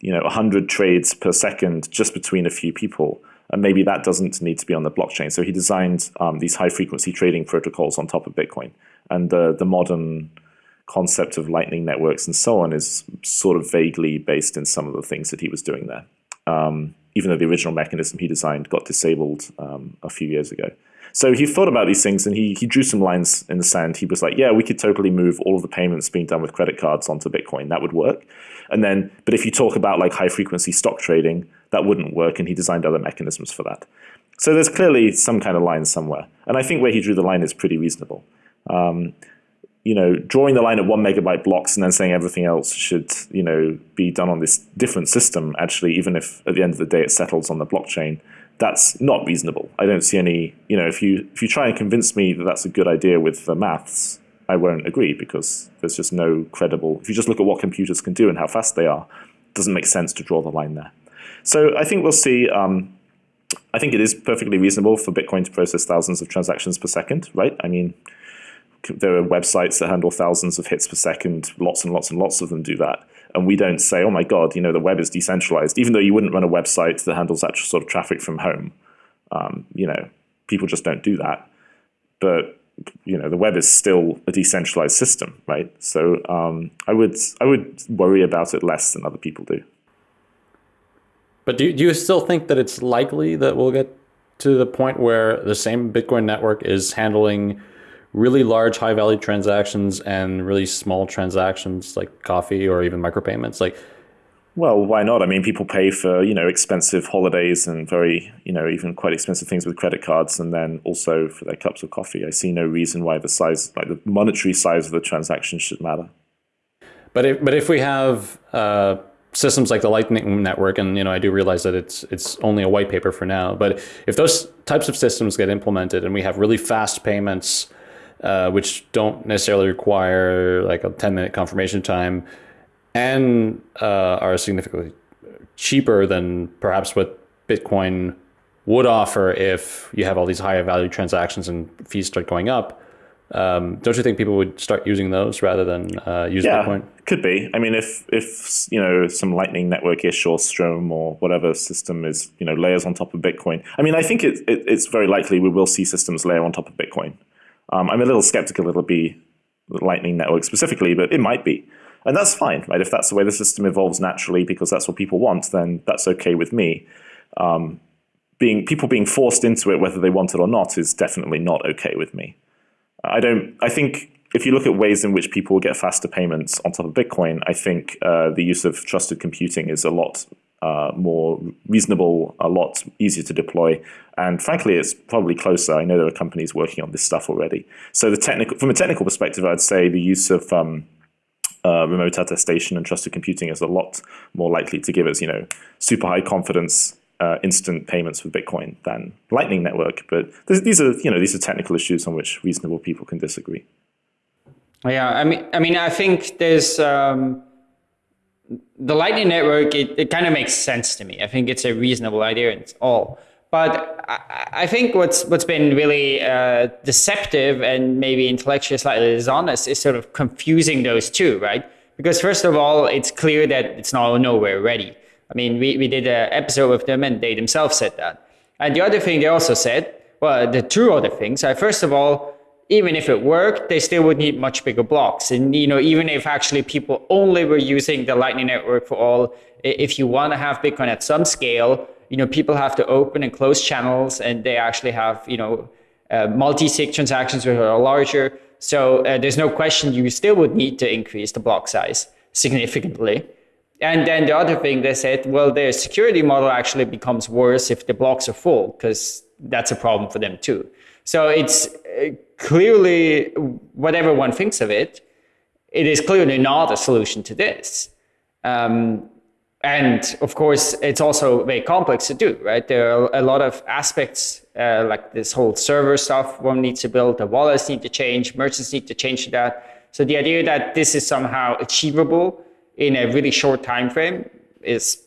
you know, 100 trades per second just between a few people. And maybe that doesn't need to be on the blockchain. So he designed um, these high frequency trading protocols on top of Bitcoin. And the, the modern concept of lightning networks and so on is sort of vaguely based in some of the things that he was doing there. Um, even though the original mechanism he designed got disabled um, a few years ago. So he thought about these things and he, he drew some lines in the sand. He was like, yeah, we could totally move all of the payments being done with credit cards onto Bitcoin. That would work. And then, but if you talk about like high frequency stock trading, that wouldn't work. And he designed other mechanisms for that. So there's clearly some kind of line somewhere. And I think where he drew the line is pretty reasonable. Um, you know, drawing the line at one megabyte blocks and then saying everything else should, you know, be done on this different system, actually, even if at the end of the day it settles on the blockchain, that's not reasonable. I don't see any, you know, if you if you try and convince me that that's a good idea with the maths, I won't agree because there's just no credible. If you just look at what computers can do and how fast they are, it doesn't make sense to draw the line there. So I think we'll see. Um, I think it is perfectly reasonable for Bitcoin to process thousands of transactions per second, right? I mean, there are websites that handle thousands of hits per second, lots and lots and lots of them do that. And we don't say, oh my God, you know, the web is decentralized, even though you wouldn't run a website that handles that sort of traffic from home. Um, you know, people just don't do that. But you know, the web is still a decentralized system, right? So um, I would I would worry about it less than other people do. But do, do you still think that it's likely that we'll get to the point where the same Bitcoin network is handling really large high value transactions and really small transactions like coffee or even micropayments like well why not? I mean people pay for you know expensive holidays and very you know even quite expensive things with credit cards and then also for their cups of coffee. I see no reason why the size like the monetary size of the transaction should matter. But if but if we have uh, systems like the lightning network and you know i do realize that it's it's only a white paper for now but if those types of systems get implemented and we have really fast payments uh, which don't necessarily require like a 10 minute confirmation time and uh, are significantly cheaper than perhaps what Bitcoin would offer if you have all these higher value transactions and fees start going up. Um, don't you think people would start using those rather than uh, use yeah, Bitcoin? Could be. I mean, if if you know some Lightning Network-ish or Stroem or whatever system is you know layers on top of Bitcoin. I mean, I think it, it, it's very likely we will see systems layer on top of Bitcoin. Um, I'm a little skeptical it'll be Lightning Network specifically, but it might be. And that's fine, right? If that's the way the system evolves naturally because that's what people want, then that's okay with me. Um, being people being forced into it, whether they want it or not, is definitely not okay with me. I don't. I think if you look at ways in which people get faster payments on top of Bitcoin, I think uh, the use of trusted computing is a lot uh, more reasonable, a lot easier to deploy. And frankly, it's probably closer. I know there are companies working on this stuff already. So the technical, from a technical perspective, I'd say the use of um, uh, remote attestation and trusted computing is a lot more likely to give us, you know, super high confidence uh, instant payments with Bitcoin than Lightning Network. But these are, you know, these are technical issues on which reasonable people can disagree. Yeah, I mean, I mean, I think there's um, the Lightning Network. It, it kind of makes sense to me. I think it's a reasonable idea and it's all. But I, I think what's what's been really uh, deceptive and maybe intellectually slightly dishonest is sort of confusing those two, right? Because first of all, it's clear that it's not nowhere ready. I mean, we, we did an episode with them and they themselves said that. And the other thing they also said, well, the two other things are first of all, even if it worked, they still would need much bigger blocks. And you know, even if actually people only were using the Lightning Network for all, if you want to have Bitcoin at some scale, you know, people have to open and close channels, and they actually have you know uh, multi-sig transactions which are larger. So uh, there's no question you still would need to increase the block size significantly. And then the other thing they said, well, their security model actually becomes worse if the blocks are full, because that's a problem for them too. So it's uh, clearly, whatever one thinks of it, it is clearly not a solution to this. Um, and of course, it's also very complex to do, right? There are a lot of aspects, uh, like this whole server stuff one needs to build, the wallets need to change, merchants need to change that. So the idea that this is somehow achievable in a really short time frame is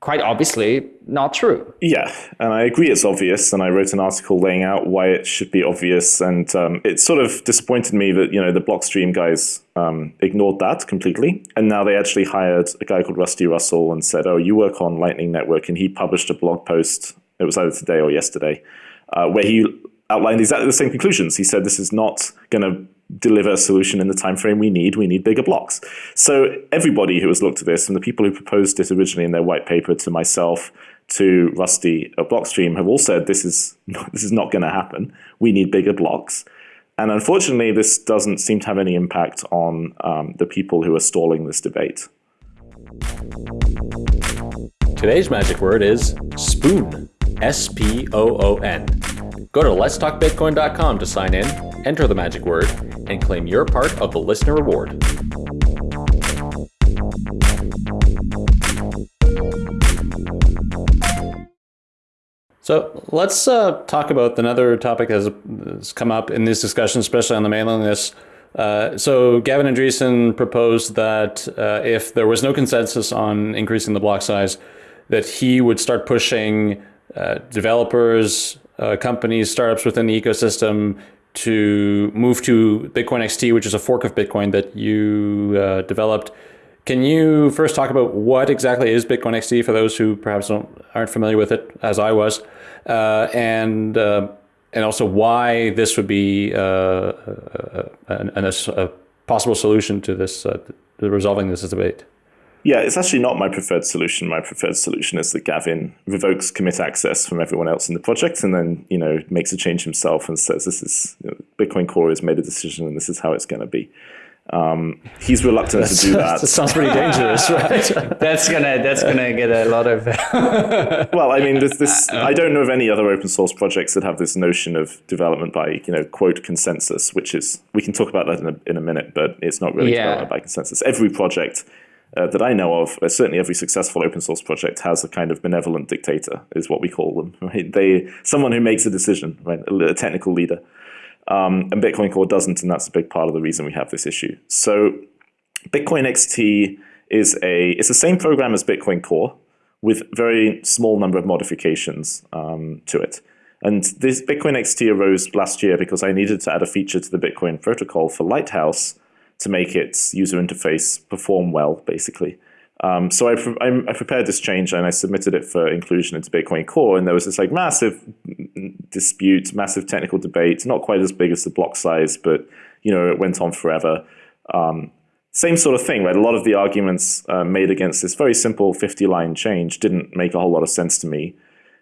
quite obviously not true. Yeah, and I agree it's obvious. And I wrote an article laying out why it should be obvious. And um, it sort of disappointed me that you know the Blockstream guys um, ignored that completely. And now they actually hired a guy called Rusty Russell and said, "Oh, you work on Lightning Network," and he published a blog post. It was either today or yesterday, uh, where he outlined exactly the same conclusions. He said this is not going to deliver a solution in the time frame we need. We need bigger blocks. So everybody who has looked at this, and the people who proposed it originally in their white paper to myself, to Rusty at Blockstream, have all said this is not, this is not going to happen. We need bigger blocks. And unfortunately, this doesn't seem to have any impact on um, the people who are stalling this debate. Today's magic word is spoon. S P O O N. Go to letstalkbitcoin.com to sign in, enter the magic word, and claim your part of the listener reward. So let's uh, talk about another topic that has come up in these discussions, especially on the mailing list. Uh, so Gavin Andresen proposed that uh, if there was no consensus on increasing the block size, that he would start pushing uh, developers, uh, companies, startups within the ecosystem to move to Bitcoin XT, which is a fork of Bitcoin that you uh, developed. Can you first talk about what exactly is Bitcoin XT for those who perhaps aren't familiar with it, as I was, uh, and uh, and also why this would be uh, a, a, a, possible solution to this, to resolving this debate? Yeah, it's actually not my preferred solution. My preferred solution is that Gavin revokes commit access from everyone else in the project and then, you know, makes a change himself and says this is you know, Bitcoin Core has made a decision and this is how it's going to be. Um, he's reluctant to do that. that sounds pretty dangerous, right? that's gonna that's gonna get a lot of. well, I mean, this, this I don't know of any other open source projects that have this notion of development by you know quote consensus, which is we can talk about that in a, in a minute, but it's not really yeah. development by consensus. Every project uh, that I know of, uh, certainly every successful open source project has a kind of benevolent dictator, is what we call them. Right? They someone who makes a decision, right? a, technical leader. Um, and Bitcoin Core doesn't, and that's a big part of the reason we have this issue. So Bitcoin XT is a it's the same program as Bitcoin Core with very small number of modifications um, to it. And this Bitcoin XT arose last year because I needed to add a feature to the Bitcoin protocol for Lighthouse to make its user interface perform well, basically. Um, so I, I, prepared this change and I submitted it for inclusion into Bitcoin Core, and there was this like massive dispute, massive technical debate, not quite as big as the block size, but you know it went on forever. Um, same sort of thing, right? A lot of the arguments uh, made against this very simple 50-line change didn't make a whole lot of sense to me.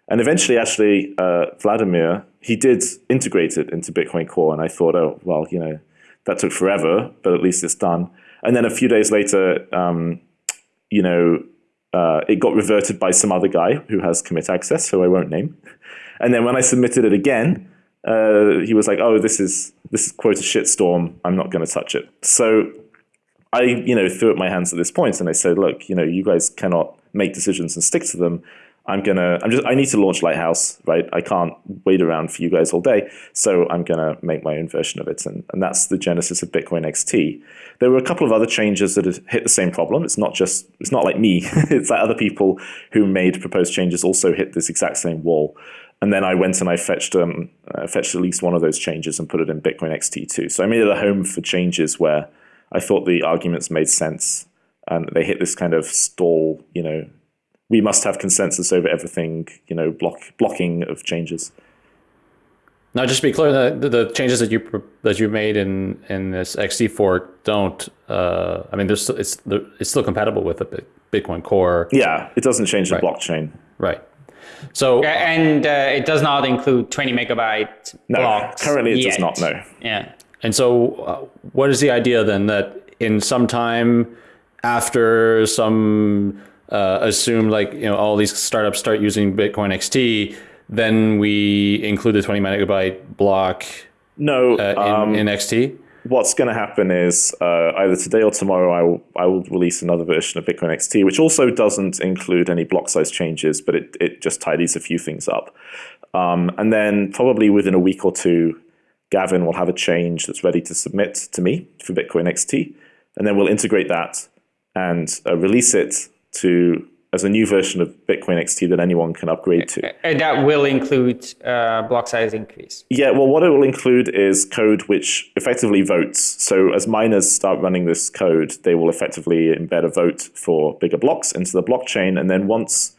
And eventually, actually, uh, Wladimir, he did integrate it into Bitcoin Core, and I thought, oh, well, you know, that took forever, but at least it's done. And then a few days later, um, you know, uh, it got reverted by some other guy who has commit access, who I won't name. And then when I submitted it again, uh, he was like, "Oh, this is this is quote a shitstorm. I'm not going to touch it." So I, you know, threw up my hands at this point and I said, look, you know, you guys cannot make decisions and stick to them. I'm gonna, I'm just, I need to launch Lighthouse, right? I can't wait around for you guys all day, so I'm gonna make my own version of it, and, and that's the genesis of Bitcoin XT. There were a couple of other changes that hit the same problem. It's not just, it's not like me. it's like other people who made proposed changes also hit this exact same wall. And then I went and I fetched um, uh, fetched at least one of those changes and put it in Bitcoin XT too. So I made it a home for changes where I thought the arguments made sense and they hit this kind of stall, you know, we must have consensus over everything, you know, block blocking of changes. Now, just to be clear, the, the changes that you that you made in in this XT fork don't. Uh, I mean, there's it's it's still compatible with the Bitcoin Core. Yeah, it doesn't change the right. blockchain. Right. So and uh, it does not include 20 megabyte no, blocks. Currently, it yet. does not. No. Yeah. And so, uh, what is the idea then that in some time after some uh, assume like you know all these startups start using Bitcoin XT, then we include the 20 megabyte block no uh, in, um, in, XT? What's going to happen is uh, either today or tomorrow I will, I will release another version of Bitcoin XT, which also doesn't include any block size changes, but it, it just tidies a few things up. Um, and then probably within a week or two, Gavin will have a change that's ready to submit to me for Bitcoin XT. And then we'll integrate that and uh, release it to as a new version of Bitcoin XT that anyone can upgrade to. And that will include uh, block size increase. Yeah, well, what it will include is code which effectively votes. So as miners start running this code, they will effectively embed a vote for bigger blocks into the blockchain, and then once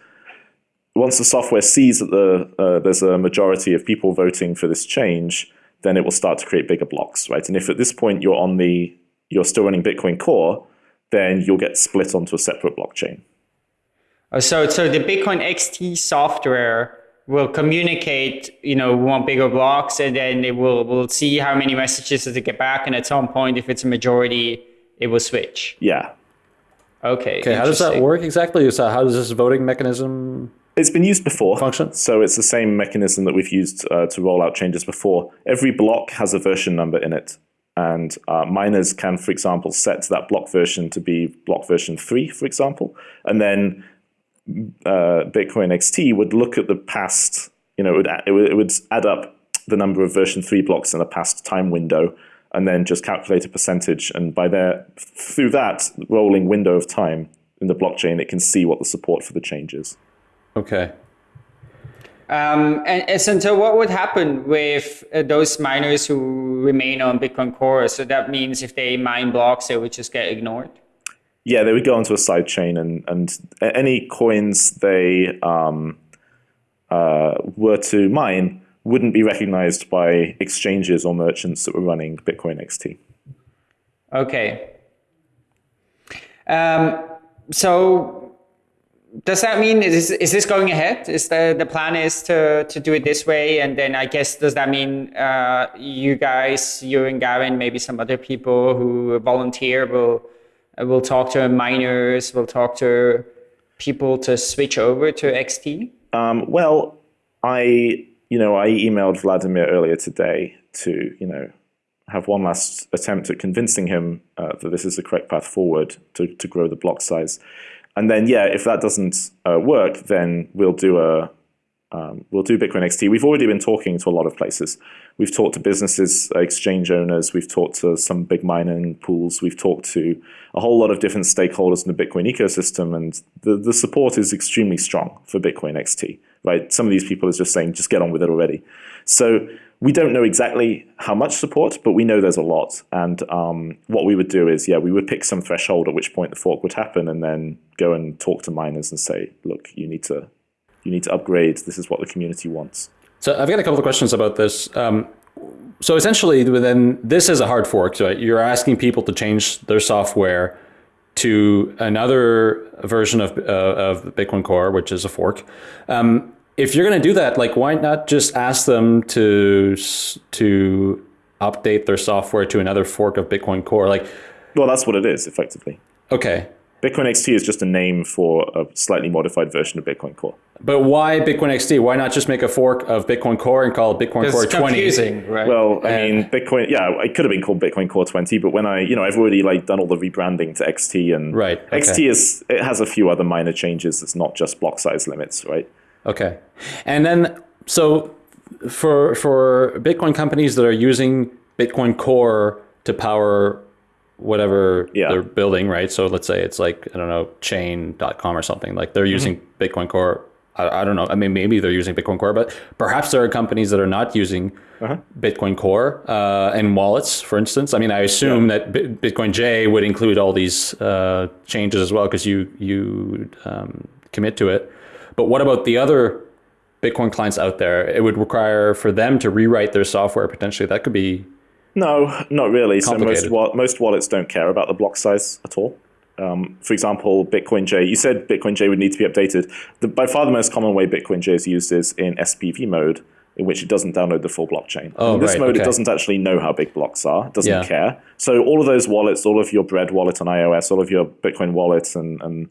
once the software sees that the uh, there's a majority of people voting for this change, then it will start to create bigger blocks, right? And if at this point you're on the you're still running Bitcoin Core, then you'll get split onto a separate blockchain. Oh, so, so the Bitcoin XT software will communicate, you know, we want bigger blocks, and then it will will see how many messages does it get back, and at some point, if it's a majority, it will switch. Yeah. Okay. Okay. How does that work exactly? So how does this voting mechanism? It's been used before. Function. So it's the same mechanism that we've used uh, to roll out changes before. Every block has a version number in it. And uh, miners can, for example, set that block version to be block version 3, for example. And then uh, Bitcoin XT would look at the past, you know, it would, it would, it would add up the number of version 3 blocks in a past time window and then just calculate a percentage. And by there, through that rolling window of time in the blockchain, it can see what the support for the change is. Okay. Um, and, and so what would happen with uh, those miners who remain on Bitcoin Core? So that means if they mine blocks, they would just get ignored? Yeah, they would go onto a side chain, and, and any coins they um, uh, were to mine wouldn't be recognized by exchanges or merchants that were running Bitcoin XT. Okay. Um, so does that mean is is this going ahead? Is the the plan is to to do it this way, and then I guess does that mean uh, you guys, you and Gavin, maybe some other people who volunteer will will talk to miners, will talk to people to switch over to XT? Um, well, I you know I emailed Wladimir earlier today to you know have one last attempt at convincing him uh, that this is the correct path forward to to grow the block size and then yeah, if that doesn't uh, work, then we'll do a um, we'll do Bitcoin XT. We've already been talking to a lot of places. We've talked to businesses, uh, exchange owners. We've talked to some big mining pools. We've talked to a whole lot of different stakeholders in the Bitcoin ecosystem, and the the support is extremely strong for Bitcoin XT. Right? Some of these people are just saying, just get on with it already. So we don't know exactly how much support, but we know there's a lot. And um, what we would do is, yeah, we would pick some threshold at which point the fork would happen, and then go and talk to miners and say, look, you need to, you need to upgrade. This is what the community wants. So I've got a couple of questions about this. Um, so essentially, then this is a hard fork. So you're asking people to change their software to another version of uh, of Bitcoin Core, which is a fork. Um, if you're going to do that, like why not just ask them to to update their software to another fork of Bitcoin Core? Like, well, that's what it is effectively. Okay, Bitcoin XT is just a name for a slightly modified version of Bitcoin Core. But why Bitcoin XT? Why not just make a fork of Bitcoin Core and call it Bitcoin It's Core 20? confusing, right? Well, I mean, Bitcoin, yeah, it could have been called Bitcoin Core 20, but when I, you know, I've already like done all the rebranding to XT and Right, okay. XT is, it has a few other minor changes. It's not just block size limits, right? Okay. And then, so for for Bitcoin companies that are using Bitcoin Core to power whatever Yeah. they're building, right? So let's say it's like, I don't know, chain.com or something. Like they're using Bitcoin Core. I, I don't know. I mean, maybe they're using Bitcoin Core, but perhaps there are companies that are not using Bitcoin Core uh, and wallets, for instance. I mean, I assume that Bi- Bitcoin J would include all these uh, changes as well because you you um, commit to it. But what about the other Bitcoin clients out there? It would require for them to rewrite their software potentially. That could be No, not really. So most wa- most wallets don't care about the block size at all. Um, for example, Bitcoin J. You said Bitcoin J would need to be updated. The, by far, the most common way Bitcoin J is used is in SPV mode, in which it doesn't download the full blockchain. Oh, in this right, mode, okay. it doesn't actually know how big blocks are. It doesn't Yeah. care. So all of those wallets, all of your Bread wallet on iOS, all of your Bitcoin wallets and, and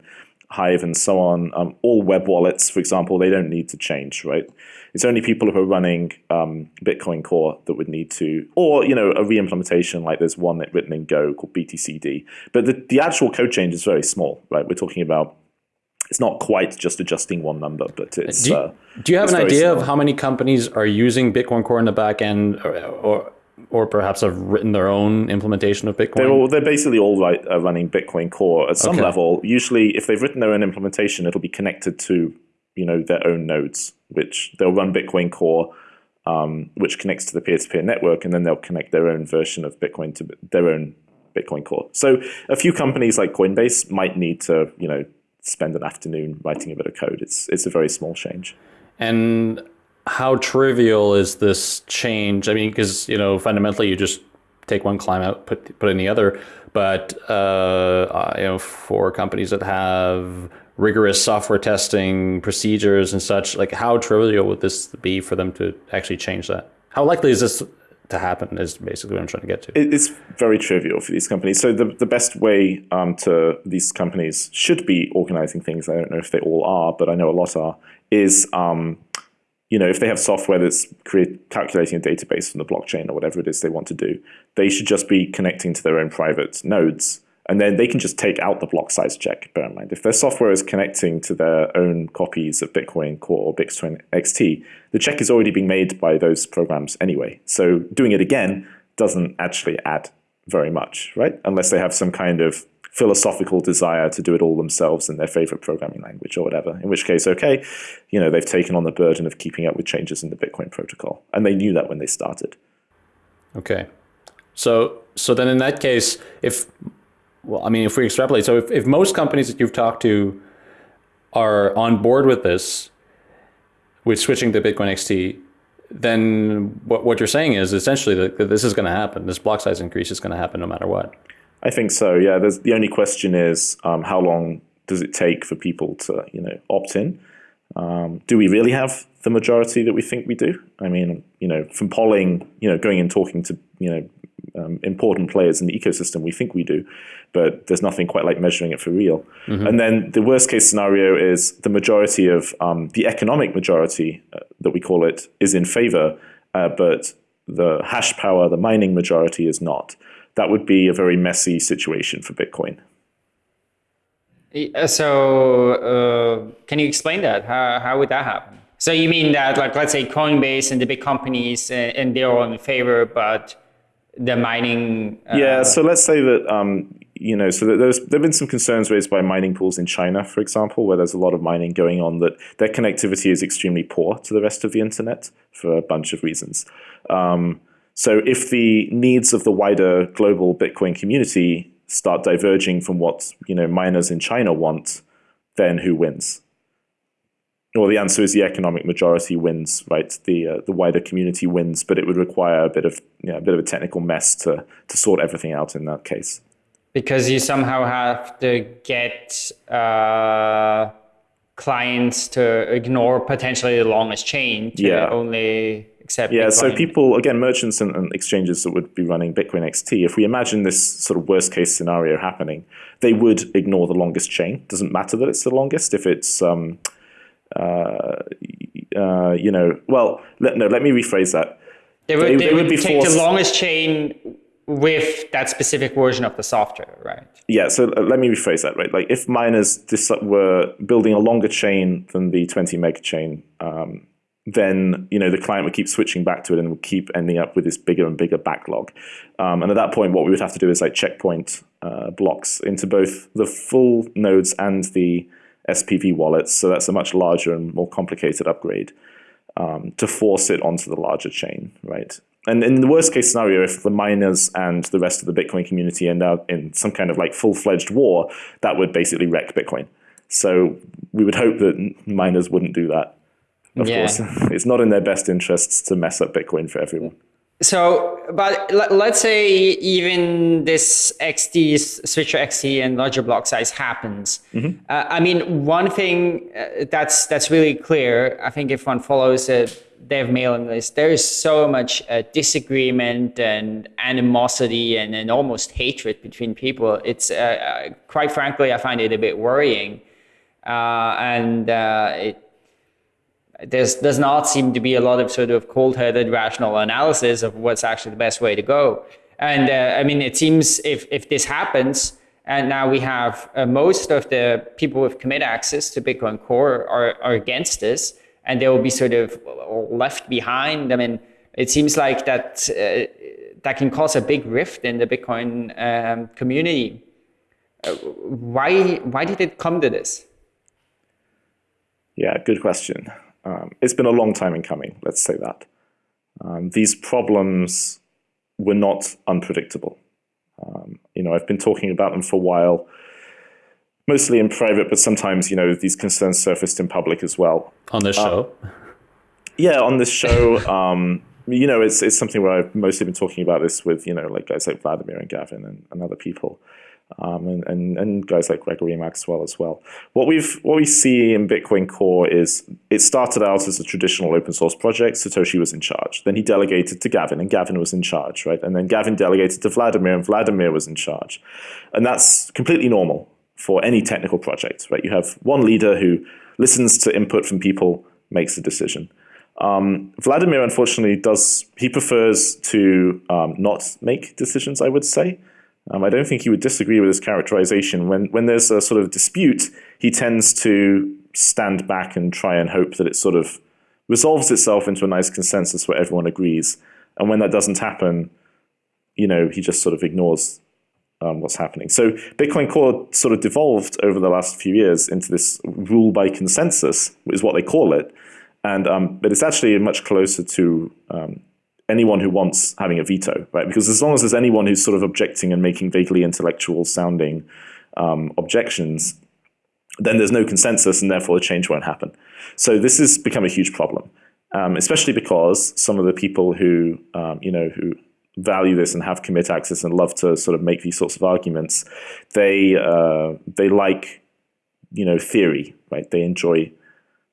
Hive and so on, um, all web wallets, for example, they don't need to change, right? It's only people who are running um, Bitcoin Core that would need to, or you know, a re-implementation like there's one that written in Go called BTCD. But the, the actual code change is very small, right? We're talking about it's not quite just adjusting one number, but it's. Do you, uh, do you have an idea of how many companies are using Bitcoin Core in the back end, or or, or perhaps have written their own implementation of Bitcoin? They're, all, they're basically all right, uh, running Bitcoin Core at some Okay. level. Usually, if they've written their own implementation, it'll be connected to you know their own nodes, which they'll run Bitcoin Core, um, which connects to the peer-to-peer network, and then they'll connect their own version of Bitcoin to their own Bitcoin Core. So a few companies like Coinbase might need to you know spend an afternoon writing a bit of code. It's it's a very small change. And how trivial is this change? I mean, because you know, fundamentally, you just take one climb out, put put in the other. But uh, you know, for companies that have rigorous software testing procedures and such, like how trivial would this be for them to actually change that? How likely is this to happen? Is basically what I'm trying to get to. It's very trivial for these companies. So the, the best way um, to these companies should be organizing things. I don't know if they all are, but I know a lot are. Is um, you know if they have software that's create, calculating a database from the blockchain or whatever it is they want to do, they should just be connecting to their own private nodes, and then they can just take out the block size check. Bear in mind, if their software is connecting to their own copies of Bitcoin Core or Bitcoin XT, the check is already being made by those programs anyway. So doing it again doesn't actually add very much, right? Unless they have some kind of philosophical desire to do it all themselves in their favorite programming language or whatever. In which case, okay, you know, they've taken on the burden of keeping up with changes in the Bitcoin protocol. And they knew that when they started. Okay. So so then in that case, if well, I mean, if we extrapolate, so if, if most companies that you've talked to are on board with this, with switching to Bitcoin XT, then what, what you're saying is essentially that, this is going to happen. This block size increase is going to happen no matter what. I think so. Yeah. There's, the only question is um, how long does it take for people to, you know, opt in? Um, do we really have the majority that we think we do? I mean, you know, from polling, you know, going and talking to, you know, um, important players in the ecosystem, we think we do, but there's nothing quite like measuring it for real. And then the worst case scenario is the majority of um, the economic majority uh, that we call it is in favor, uh, but the hash power, the mining majority is not. That would be a very messy situation for Bitcoin. Uh, So, uh, can you explain that? How, how would that happen? So you mean that, like, let's say Coinbase and the big companies, and they're all in favor, but the mining. Uh, Yeah, so let's say that um, you know, so there's there've been some concerns raised by mining pools in China, for example, where there's a lot of mining going on. That their connectivity is extremely poor to the rest of the internet for a bunch of reasons. Um, so if the needs of the wider global Bitcoin community start diverging from what you know miners in China want, then who wins? Well, the answer is the economic majority wins, right? The uh, the wider community wins, but it would require a bit of you know, a bit of a technical mess to to sort everything out in that case. because you somehow have to get uh, clients to ignore potentially the longest chain to Yeah. only Yeah, so people, again, merchants and, and exchanges that would be running Bitcoin XT, if we imagine this sort of worst case scenario happening, they would ignore the longest chain. Doesn't matter that it's the longest. If it's, um, uh, uh, you know, well, let, no, let me rephrase that. They would, they- they they would would be take forced- the longest chain with that specific version of the software, right? Yeah, so uh, let me rephrase that, right? Like if miners were building a longer chain than the 20 mega chain, um, then you know the client would keep switching back to it and would keep ending up with this bigger and bigger backlog. Um, and at that point, what we would have to do is like checkpoint uh, blocks into both the full nodes and the SPV wallets. So that's a much larger and more complicated upgrade um, to force it onto the larger chain, right? And in the worst case scenario, if the miners and the rest of the Bitcoin community end up in some kind of like full fledged war, that would basically wreck Bitcoin. So we would hope that miners wouldn't do that. Of Yeah. course, it's not in their best interests to mess up Bitcoin for everyone. So, but let, let's say even this XT, Switcher XT and larger block size happens. Uh, I mean, one thing uh, that's that's really clear, I think if one follows a dev mailing list, there is so much uh, disagreement and animosity and, and almost hatred between people. It's, uh, uh, quite frankly, I find it a bit worrying. Uh, and uh, it, there's does not seem to be a lot of sort of cold-headed rational analysis of what's actually the best way to go. And uh, I mean, it seems if if this happens, and now we have uh, most of the people with commit access to Bitcoin Core are are against this, and they will be sort of left behind. I mean, it seems like that uh, that can cause a big rift in the Bitcoin um, community. Uh, why why did it come to this? Yeah, good question. Um, it's been a long time in coming, let's say that. Um, these problems were not unpredictable. Um, you know, I've been talking about them for a while, mostly in private, but sometimes, you know, these concerns surfaced in public as well. On this show, Yeah, on this show, um, you know, it's it's something where I've mostly been talking about this with, you know, like guys like Wladimir and Gavin and, and other people. Um, and, and, and guys like Gregory Maxwell as well. What we've what we see in Bitcoin Core is it started out as a traditional open source project. Satoshi was in charge. Then he delegated to Gavin, and Gavin was in charge, right? And then Gavin delegated to Wladimir, and Wladimir was in charge. And that's completely normal for any technical project, right? You have one leader who listens to input from people, makes a decision. Um, Wladimir, unfortunately, does he prefers to um, not make decisions. I would say. Um, I don't think he would disagree with his characterization. When when there's a sort of dispute, he tends to stand back and try and hope that it sort of resolves itself into a nice consensus where everyone agrees. And when that doesn't happen, you know, he just sort of ignores um, what's happening. So Bitcoin Core sort of devolved over the last few years into this rule by consensus, is what they call it. And um, but it's actually much closer to um, anyone who wants having a veto, right? Because as long as there's anyone who's sort of objecting and making vaguely intellectual sounding um, objections, then there's no consensus, and therefore the change won't happen. So this has become a huge problem, um, especially because some of the people who um, you know who value this and have commit access and love to sort of make these sorts of arguments, they uh, they like you know theory, right? They enjoy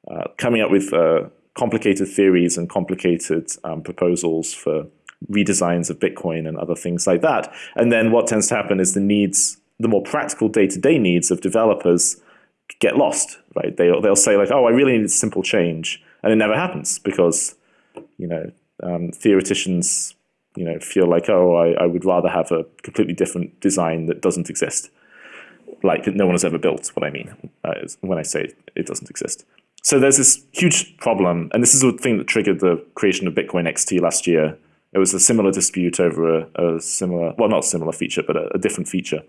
uh, coming up with uh, complicated theories and complicated um, proposals for redesigns of Bitcoin and other things like that. And then what tends to happen is the needs, the more practical day-to-day needs of developers get lost, right? They, they'll say like, oh, I really need simple change. And it never happens because, you know, um, theoreticians, you know, feel like, oh, I, I would rather have a completely different design that doesn't exist. Like no one has ever built, what I mean uh, when I say it doesn't exist. So there's this huge problem, and this is the thing that triggered the creation of Bitcoin XT last year. It was a similar dispute over a, a similar, well, not a similar feature, but a, a different feature.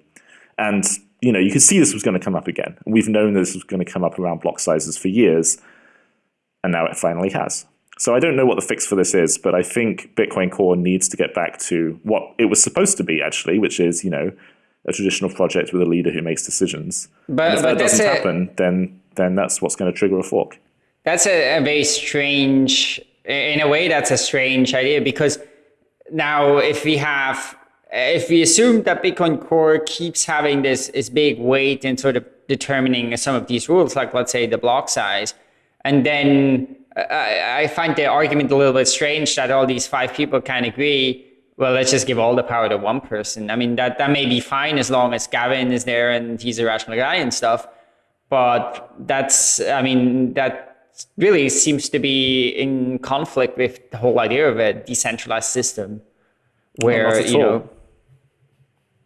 And you know, you could see this was going to come up again. We've known this was going to come up around block sizes for years, and now it finally has. So I don't know what the fix for this is, but I think Bitcoin Core needs to get back to what it was supposed to be, actually, which is you know a traditional project with a leader who makes decisions. But- and if but that doesn't happen, then then that's what's going to trigger a fork. That's a, a very strange, in a way, that's a strange idea because now if we have, if we assume that Bitcoin Core keeps having this, this big weight in sort of determining some of these rules, like let's say the block size. And then uh, I, I find the argument a little bit strange that all these five people can agree. Well, let's just give all the power to one person. I mean, that, that may be fine as long as Gavin is there and he's a rational guy and stuff. But that's, I mean, that really seems to be in conflict with the whole idea of a decentralized system where, you know,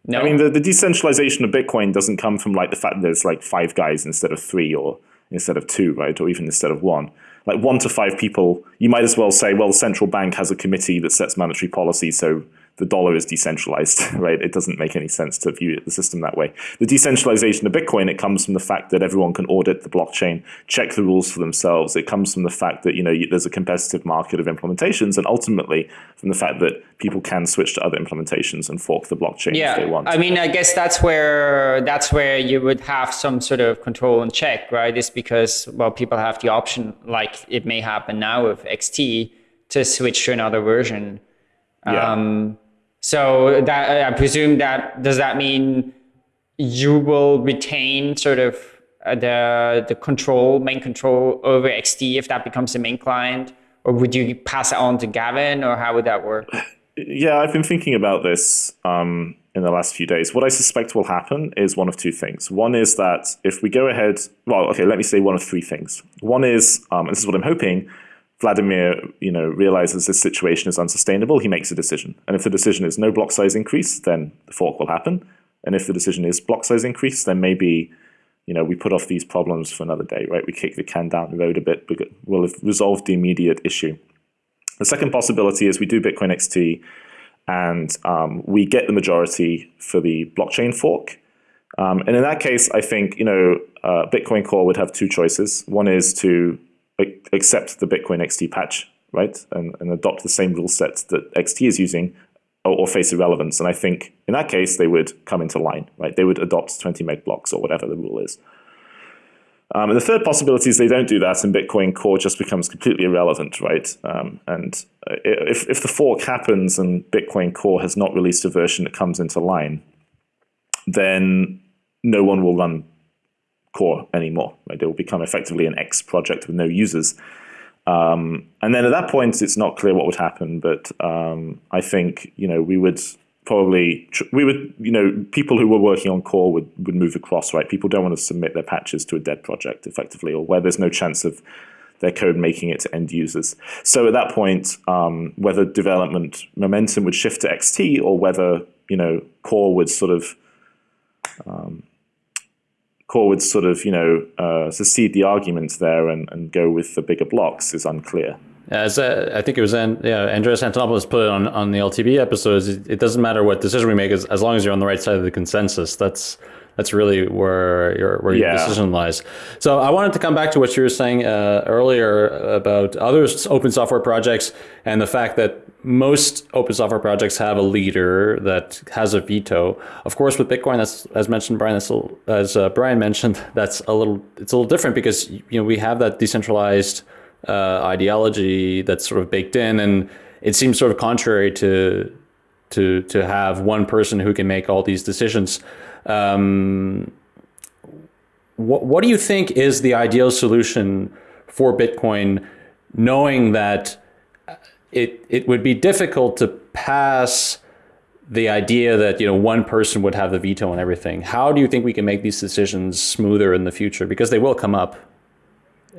no. I mean, the, the decentralization of Bitcoin doesn't come from like the fact that there's like five guys instead of three or instead of two, right? Or even instead of one. Like one to five people, you might as well say, well, the central bank has a committee that sets monetary policy, so the dollar is decentralized, right? It doesn't make any sense to view the system that way. The decentralization of Bitcoin, it comes from the fact that everyone can audit the blockchain, check the rules for themselves. It comes from the fact that, you know, there's a competitive market of implementations and ultimately from the fact that people can switch to other implementations and fork the blockchain yeah, if they want. I mean, I guess that's where that's where you would have some sort of control and check, right? Is because well, people have the option, like it may happen now with XT, to switch to another version. Yeah. Um, so that I presume that does that mean you will retain sort of uh, the the control, main control over XT if that becomes the main client, or would you pass it on to Gavin, or how would that work? Yeah, I've been thinking about this um, in the last few days. What I suspect will happen is one of two things. One is that if we go ahead, well, okay, let me say one of three things. One is, um, and this is what I'm hoping, Wladimir, you know, realizes this situation is unsustainable, he makes a decision. And if the decision is no block size increase, then the fork will happen. And if the decision is block size increase, then maybe, you know, we put off these problems for another day, right? We kick the can down the road a bit, but we'll have resolved the immediate issue. The second possibility is we do Bitcoin XT and um, we get the majority for the blockchain fork. Um, and in that case, I think, you know, uh, Bitcoin Core would have two choices. One is to accept the Bitcoin XT patch, right, and, and adopt the same rule set that XT is using, or, or, face irrelevance. And I think in that case, they would come into line, right? They would adopt 20 meg blocks or whatever the rule is. Um, and the third possibility is they don't do that, and Bitcoin Core just becomes completely irrelevant, right? Um, and if if the fork happens and Bitcoin Core has not released a version that comes into line, then no one will run core anymore. Right? It will become effectively an X project with no users. Um, and then at that point, it's not clear what would happen. But um, I think you know we would probably we would you know people who were working on core would would move across. Right? People don't want to submit their patches to a dead project effectively, or where there's no chance of their code making it to end users. So at that point, um, whether development momentum would shift to XT or whether you know core would sort of um, Core would sort of, you know, uh, secede the argument there and, and go with the bigger blocks is unclear. As uh, I think it was, yeah, Andreas Antonopoulos put it on, on the LTB episodes. It, it, doesn't matter what decision we make, as, as long as you're on the right side of the consensus. That's that's really where your where your yeah. decision lies. So I wanted to come back to what you were saying uh, earlier about other open software projects and the fact that most open software projects have a leader that has a veto. Of course, with Bitcoin, that's as mentioned, Brian, that's a, as uh, Brian mentioned, that's a little it's a little different because you know we have that decentralized uh, ideology that's sort of baked in, and it seems sort of contrary to to to have one person who can make all these decisions. Um, what what do you think is the ideal solution for Bitcoin, knowing that it it would be difficult to pass the idea that you know one person would have the veto on everything. How do you think we can make these decisions smoother in the future? Because they will come up.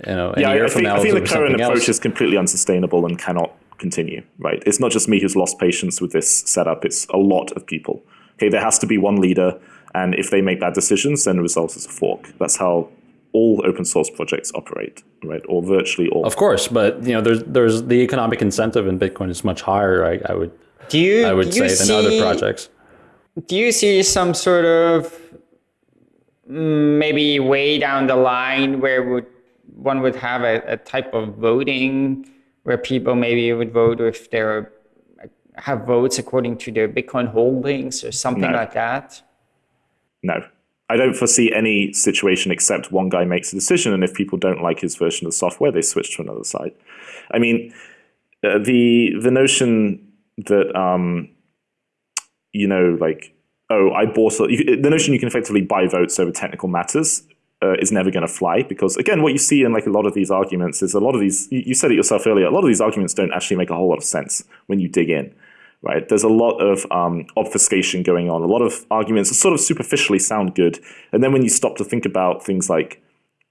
You know, yeah, I, think, I think the current approach else. is completely unsustainable and cannot continue. Right? It's not just me who's lost patience with this setup. It's a lot of people. Okay, there has to be one leader, and if they make bad decisions, then the result is a fork. That's how all open source projects operate, right? Or virtually all. Of course, but you know, there's there's the economic incentive in Bitcoin is much higher. I, I would do you I would say see, than other projects. Do you see some sort of mm, maybe way down the line where would one would have a, a type of voting where people maybe would vote if they're have votes according to their Bitcoin holdings or something no. like that? No, I don't foresee any situation except one guy makes a decision, and if people don't like his version of the software, they switch to another site. I mean, uh, the the notion that um, you know, like, oh, I bought a, you, the notion you can effectively buy votes over technical matters uh, is never going to fly because again what you see in like a lot of these arguments is a lot of these you, you said it yourself earlier a lot of these arguments don't actually make a whole lot of sense when you dig in right there's a lot of um, obfuscation going on a lot of arguments that sort of superficially sound good and then when you stop to think about things like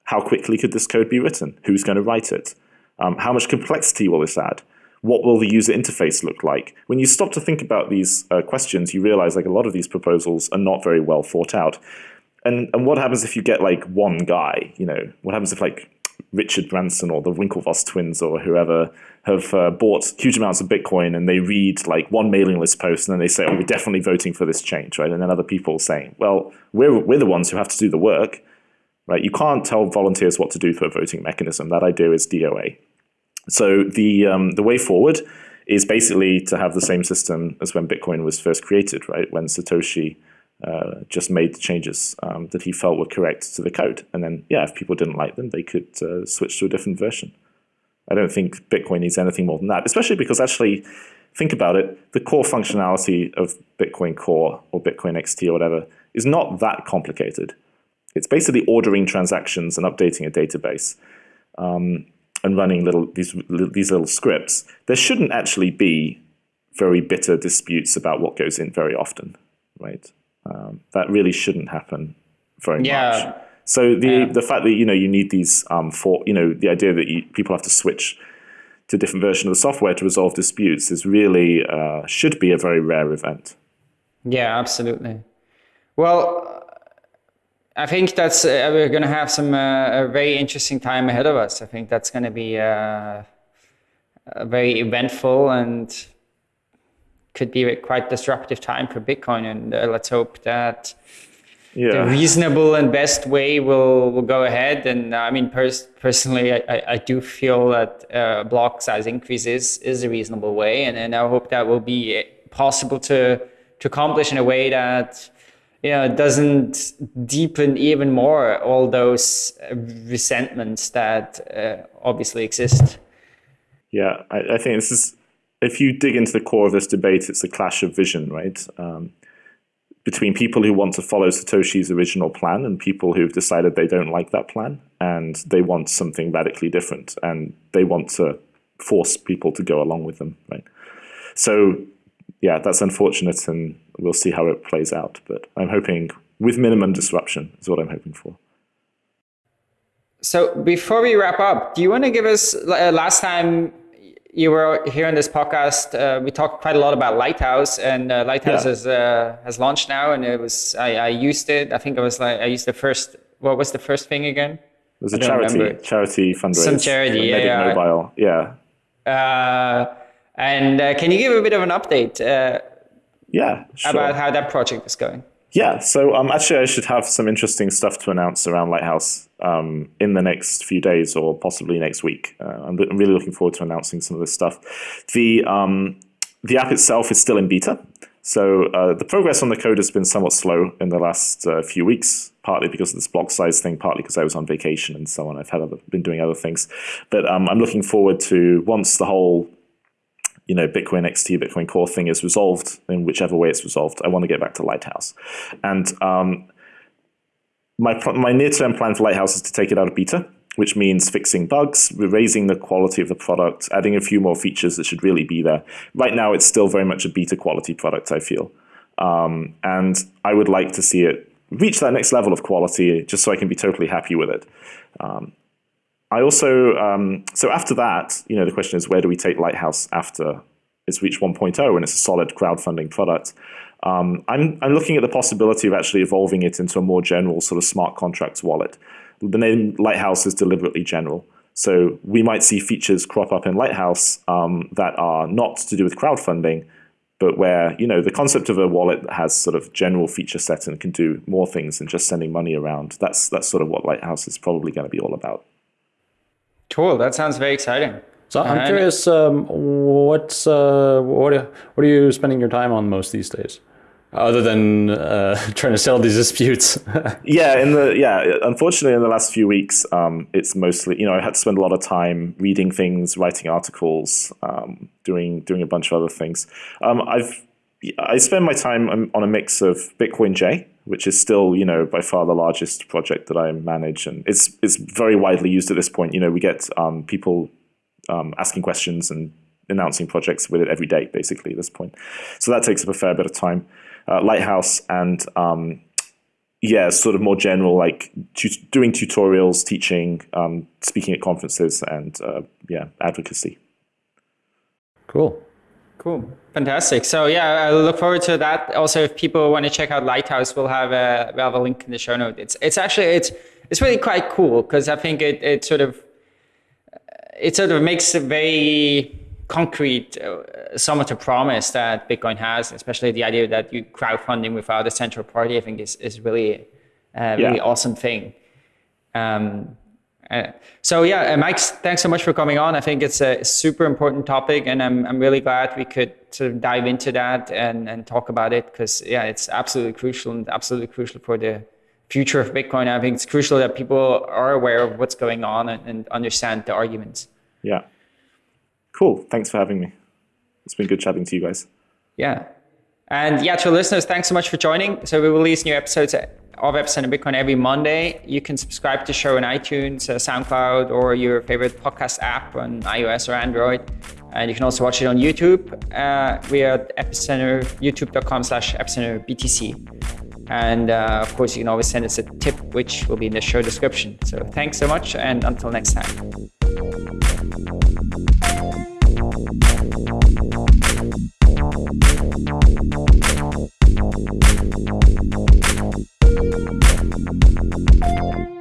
how quickly could this code be written who's going to write it um, how much complexity will this add what will the user interface look like? When you stop to think about these uh, questions, you realize like a lot of these proposals are not very well thought out. And and what happens if you get like one guy? You know, what happens if like Richard Branson or the Winklevoss twins or whoever have uh, bought huge amounts of Bitcoin and they read like one mailing list post and then they say, "Oh, we're definitely voting for this change," right? And then other people saying, "Well, we're we're the ones who have to do the work." Right? You can't tell volunteers what to do for a voting mechanism. That idea is DOA. So the um, the way forward is basically to have the same system as when Bitcoin was first created, right? When Satoshi uh, just made the changes um, that he felt were correct to the code, and then yeah, if people didn't like them, they could uh, switch to a different version. I don't think Bitcoin needs anything more than that, especially because actually, think about it, the core functionality of Bitcoin Core or Bitcoin XT or whatever is not that complicated. It's basically ordering transactions and updating a database. Um, and running little these these little scripts, there shouldn't actually be very bitter disputes about what goes in very often, right? Um, that really shouldn't happen very yeah. much. So the yeah. the fact that you know you need these um, for you know the idea that you, people have to switch to a different version of the software to resolve disputes is really uh, should be a very rare event. Yeah, absolutely. Well, I think that's uh, we're going to have some uh, a very interesting time ahead of us. I think that's going to be uh, very eventful and could be a quite disruptive time for Bitcoin. And uh, let's hope that yeah. the reasonable and best way will will go ahead. And uh, I mean, pers- personally, I, I do feel that uh, block size increases is, is a reasonable way, and, and I hope that will be possible to to accomplish in a way that you know, doesn't deepen even more all those resentments that uh, obviously exist. Yeah, I, I, think this is, if you dig into the core of this debate, it's a clash of vision, right? Um, between people who want to follow Satoshi's original plan and people who've decided they don't like that plan and they want something radically different and they want to force people to go along with them, right? So, yeah, that's unfortunate and we'll see how it plays out. But I'm hoping with minimum disruption is what I'm hoping for. So before we wrap up, do you want to give us uh, last time you were here on this podcast? Uh, we talked quite a lot about Lighthouse, and uh, Lighthouse yeah. has uh, has launched now, and it was I, I, used it. I think it was like I used the first. What was the first thing again? It was a charity remember. charity fundraiser. Some charity, yeah, yeah. Mobile, yeah. Uh, and uh, can you give a bit of an update? Yeah, sure. About how that project is going. Yeah, so um, actually, I should have some interesting stuff to announce around Lighthouse um, in the next few days or possibly next week. Uh, I'm, I'm, really looking forward to announcing some of this stuff. The um, the app itself is still in beta, so uh, the progress on the code has been somewhat slow in the last uh, few weeks. Partly because of this block size thing, partly because I was on vacation and so on. I've had other, been doing other things, but um, I'm looking forward to once the whole you know, Bitcoin XT, Bitcoin Core thing is resolved in whichever way it's resolved. I want to get back to Lighthouse. And um, my, my near-term plan for Lighthouse is to take it out of beta, which means fixing bugs, raising the quality of the product, adding a few more features that should really be there. Right now, it's still very much a beta quality product, I feel. Um, and I would like to see it reach that next level of quality just so I can be totally happy with it. Um, I also, um, so after that, you know, the question is where do we take Lighthouse after it's reached 1.0 and it's a solid crowdfunding product? Um, I'm, I'm looking at the possibility of actually evolving it into a more general sort of smart contracts wallet. The name Lighthouse is deliberately general. So we might see features crop up in Lighthouse um, that are not to do with crowdfunding, but where you know the concept of a wallet that has sort of general feature set and can do more things than just sending money around. That's that's sort of what Lighthouse is probably going to be all about. Cool. That sounds very exciting. So I'm and curious, um, what's uh, what what are you spending your time on most these days, other than uh, trying to settle these disputes? yeah, in the yeah, unfortunately, in the last few weeks, um, it's mostly you know I had to spend a lot of time reading things, writing articles, um, doing doing a bunch of other things. Um, I've I spend my time on a mix of bitcoinj, which is still, you know, by far the largest project that I manage, and it's it's very widely used at this point. You know, we get um, people um, asking questions and announcing projects with it every day, basically at this point. So that takes up a fair bit of time. Uh, Lighthouse and um, yeah, sort of more general, like doing tutorials, teaching, um, speaking at conferences, and uh, yeah, advocacy. Cool. Cool. Fantastic. So yeah, I look forward to that. Also, if people want to check out Lighthouse, we'll have a we'll have a link in the show note. It's it's actually it's it's really quite cool because I think it it sort of it sort of makes a very concrete uh, some of the promise that Bitcoin has, especially the idea that you crowdfunding without a central party. I think is is really a really yeah. awesome thing. Um, uh, so yeah, uh, Mike, thanks so much for coming on. I think it's a super important topic, and I'm I'm really glad we could sort of dive into that and and talk about it because yeah, it's absolutely crucial and absolutely crucial for the future of Bitcoin. I think it's crucial that people are aware of what's going on and, and understand the arguments. Yeah. Cool. Thanks for having me. It's been good chatting to you guys. Yeah. And yeah, to listeners, thanks so much for joining. So we release new episodes of Epicenter Bitcoin every Monday. You can subscribe to show on iTunes, uh, SoundCloud, or your favorite podcast app on iOS or Android. And you can also watch it on YouTube. Uh, we are at epicenter, youtube.com slash epicenter BTC. And uh, of course, you can always send us a tip, which will be in the show description. So thanks so much, and until next time. We'll be right back.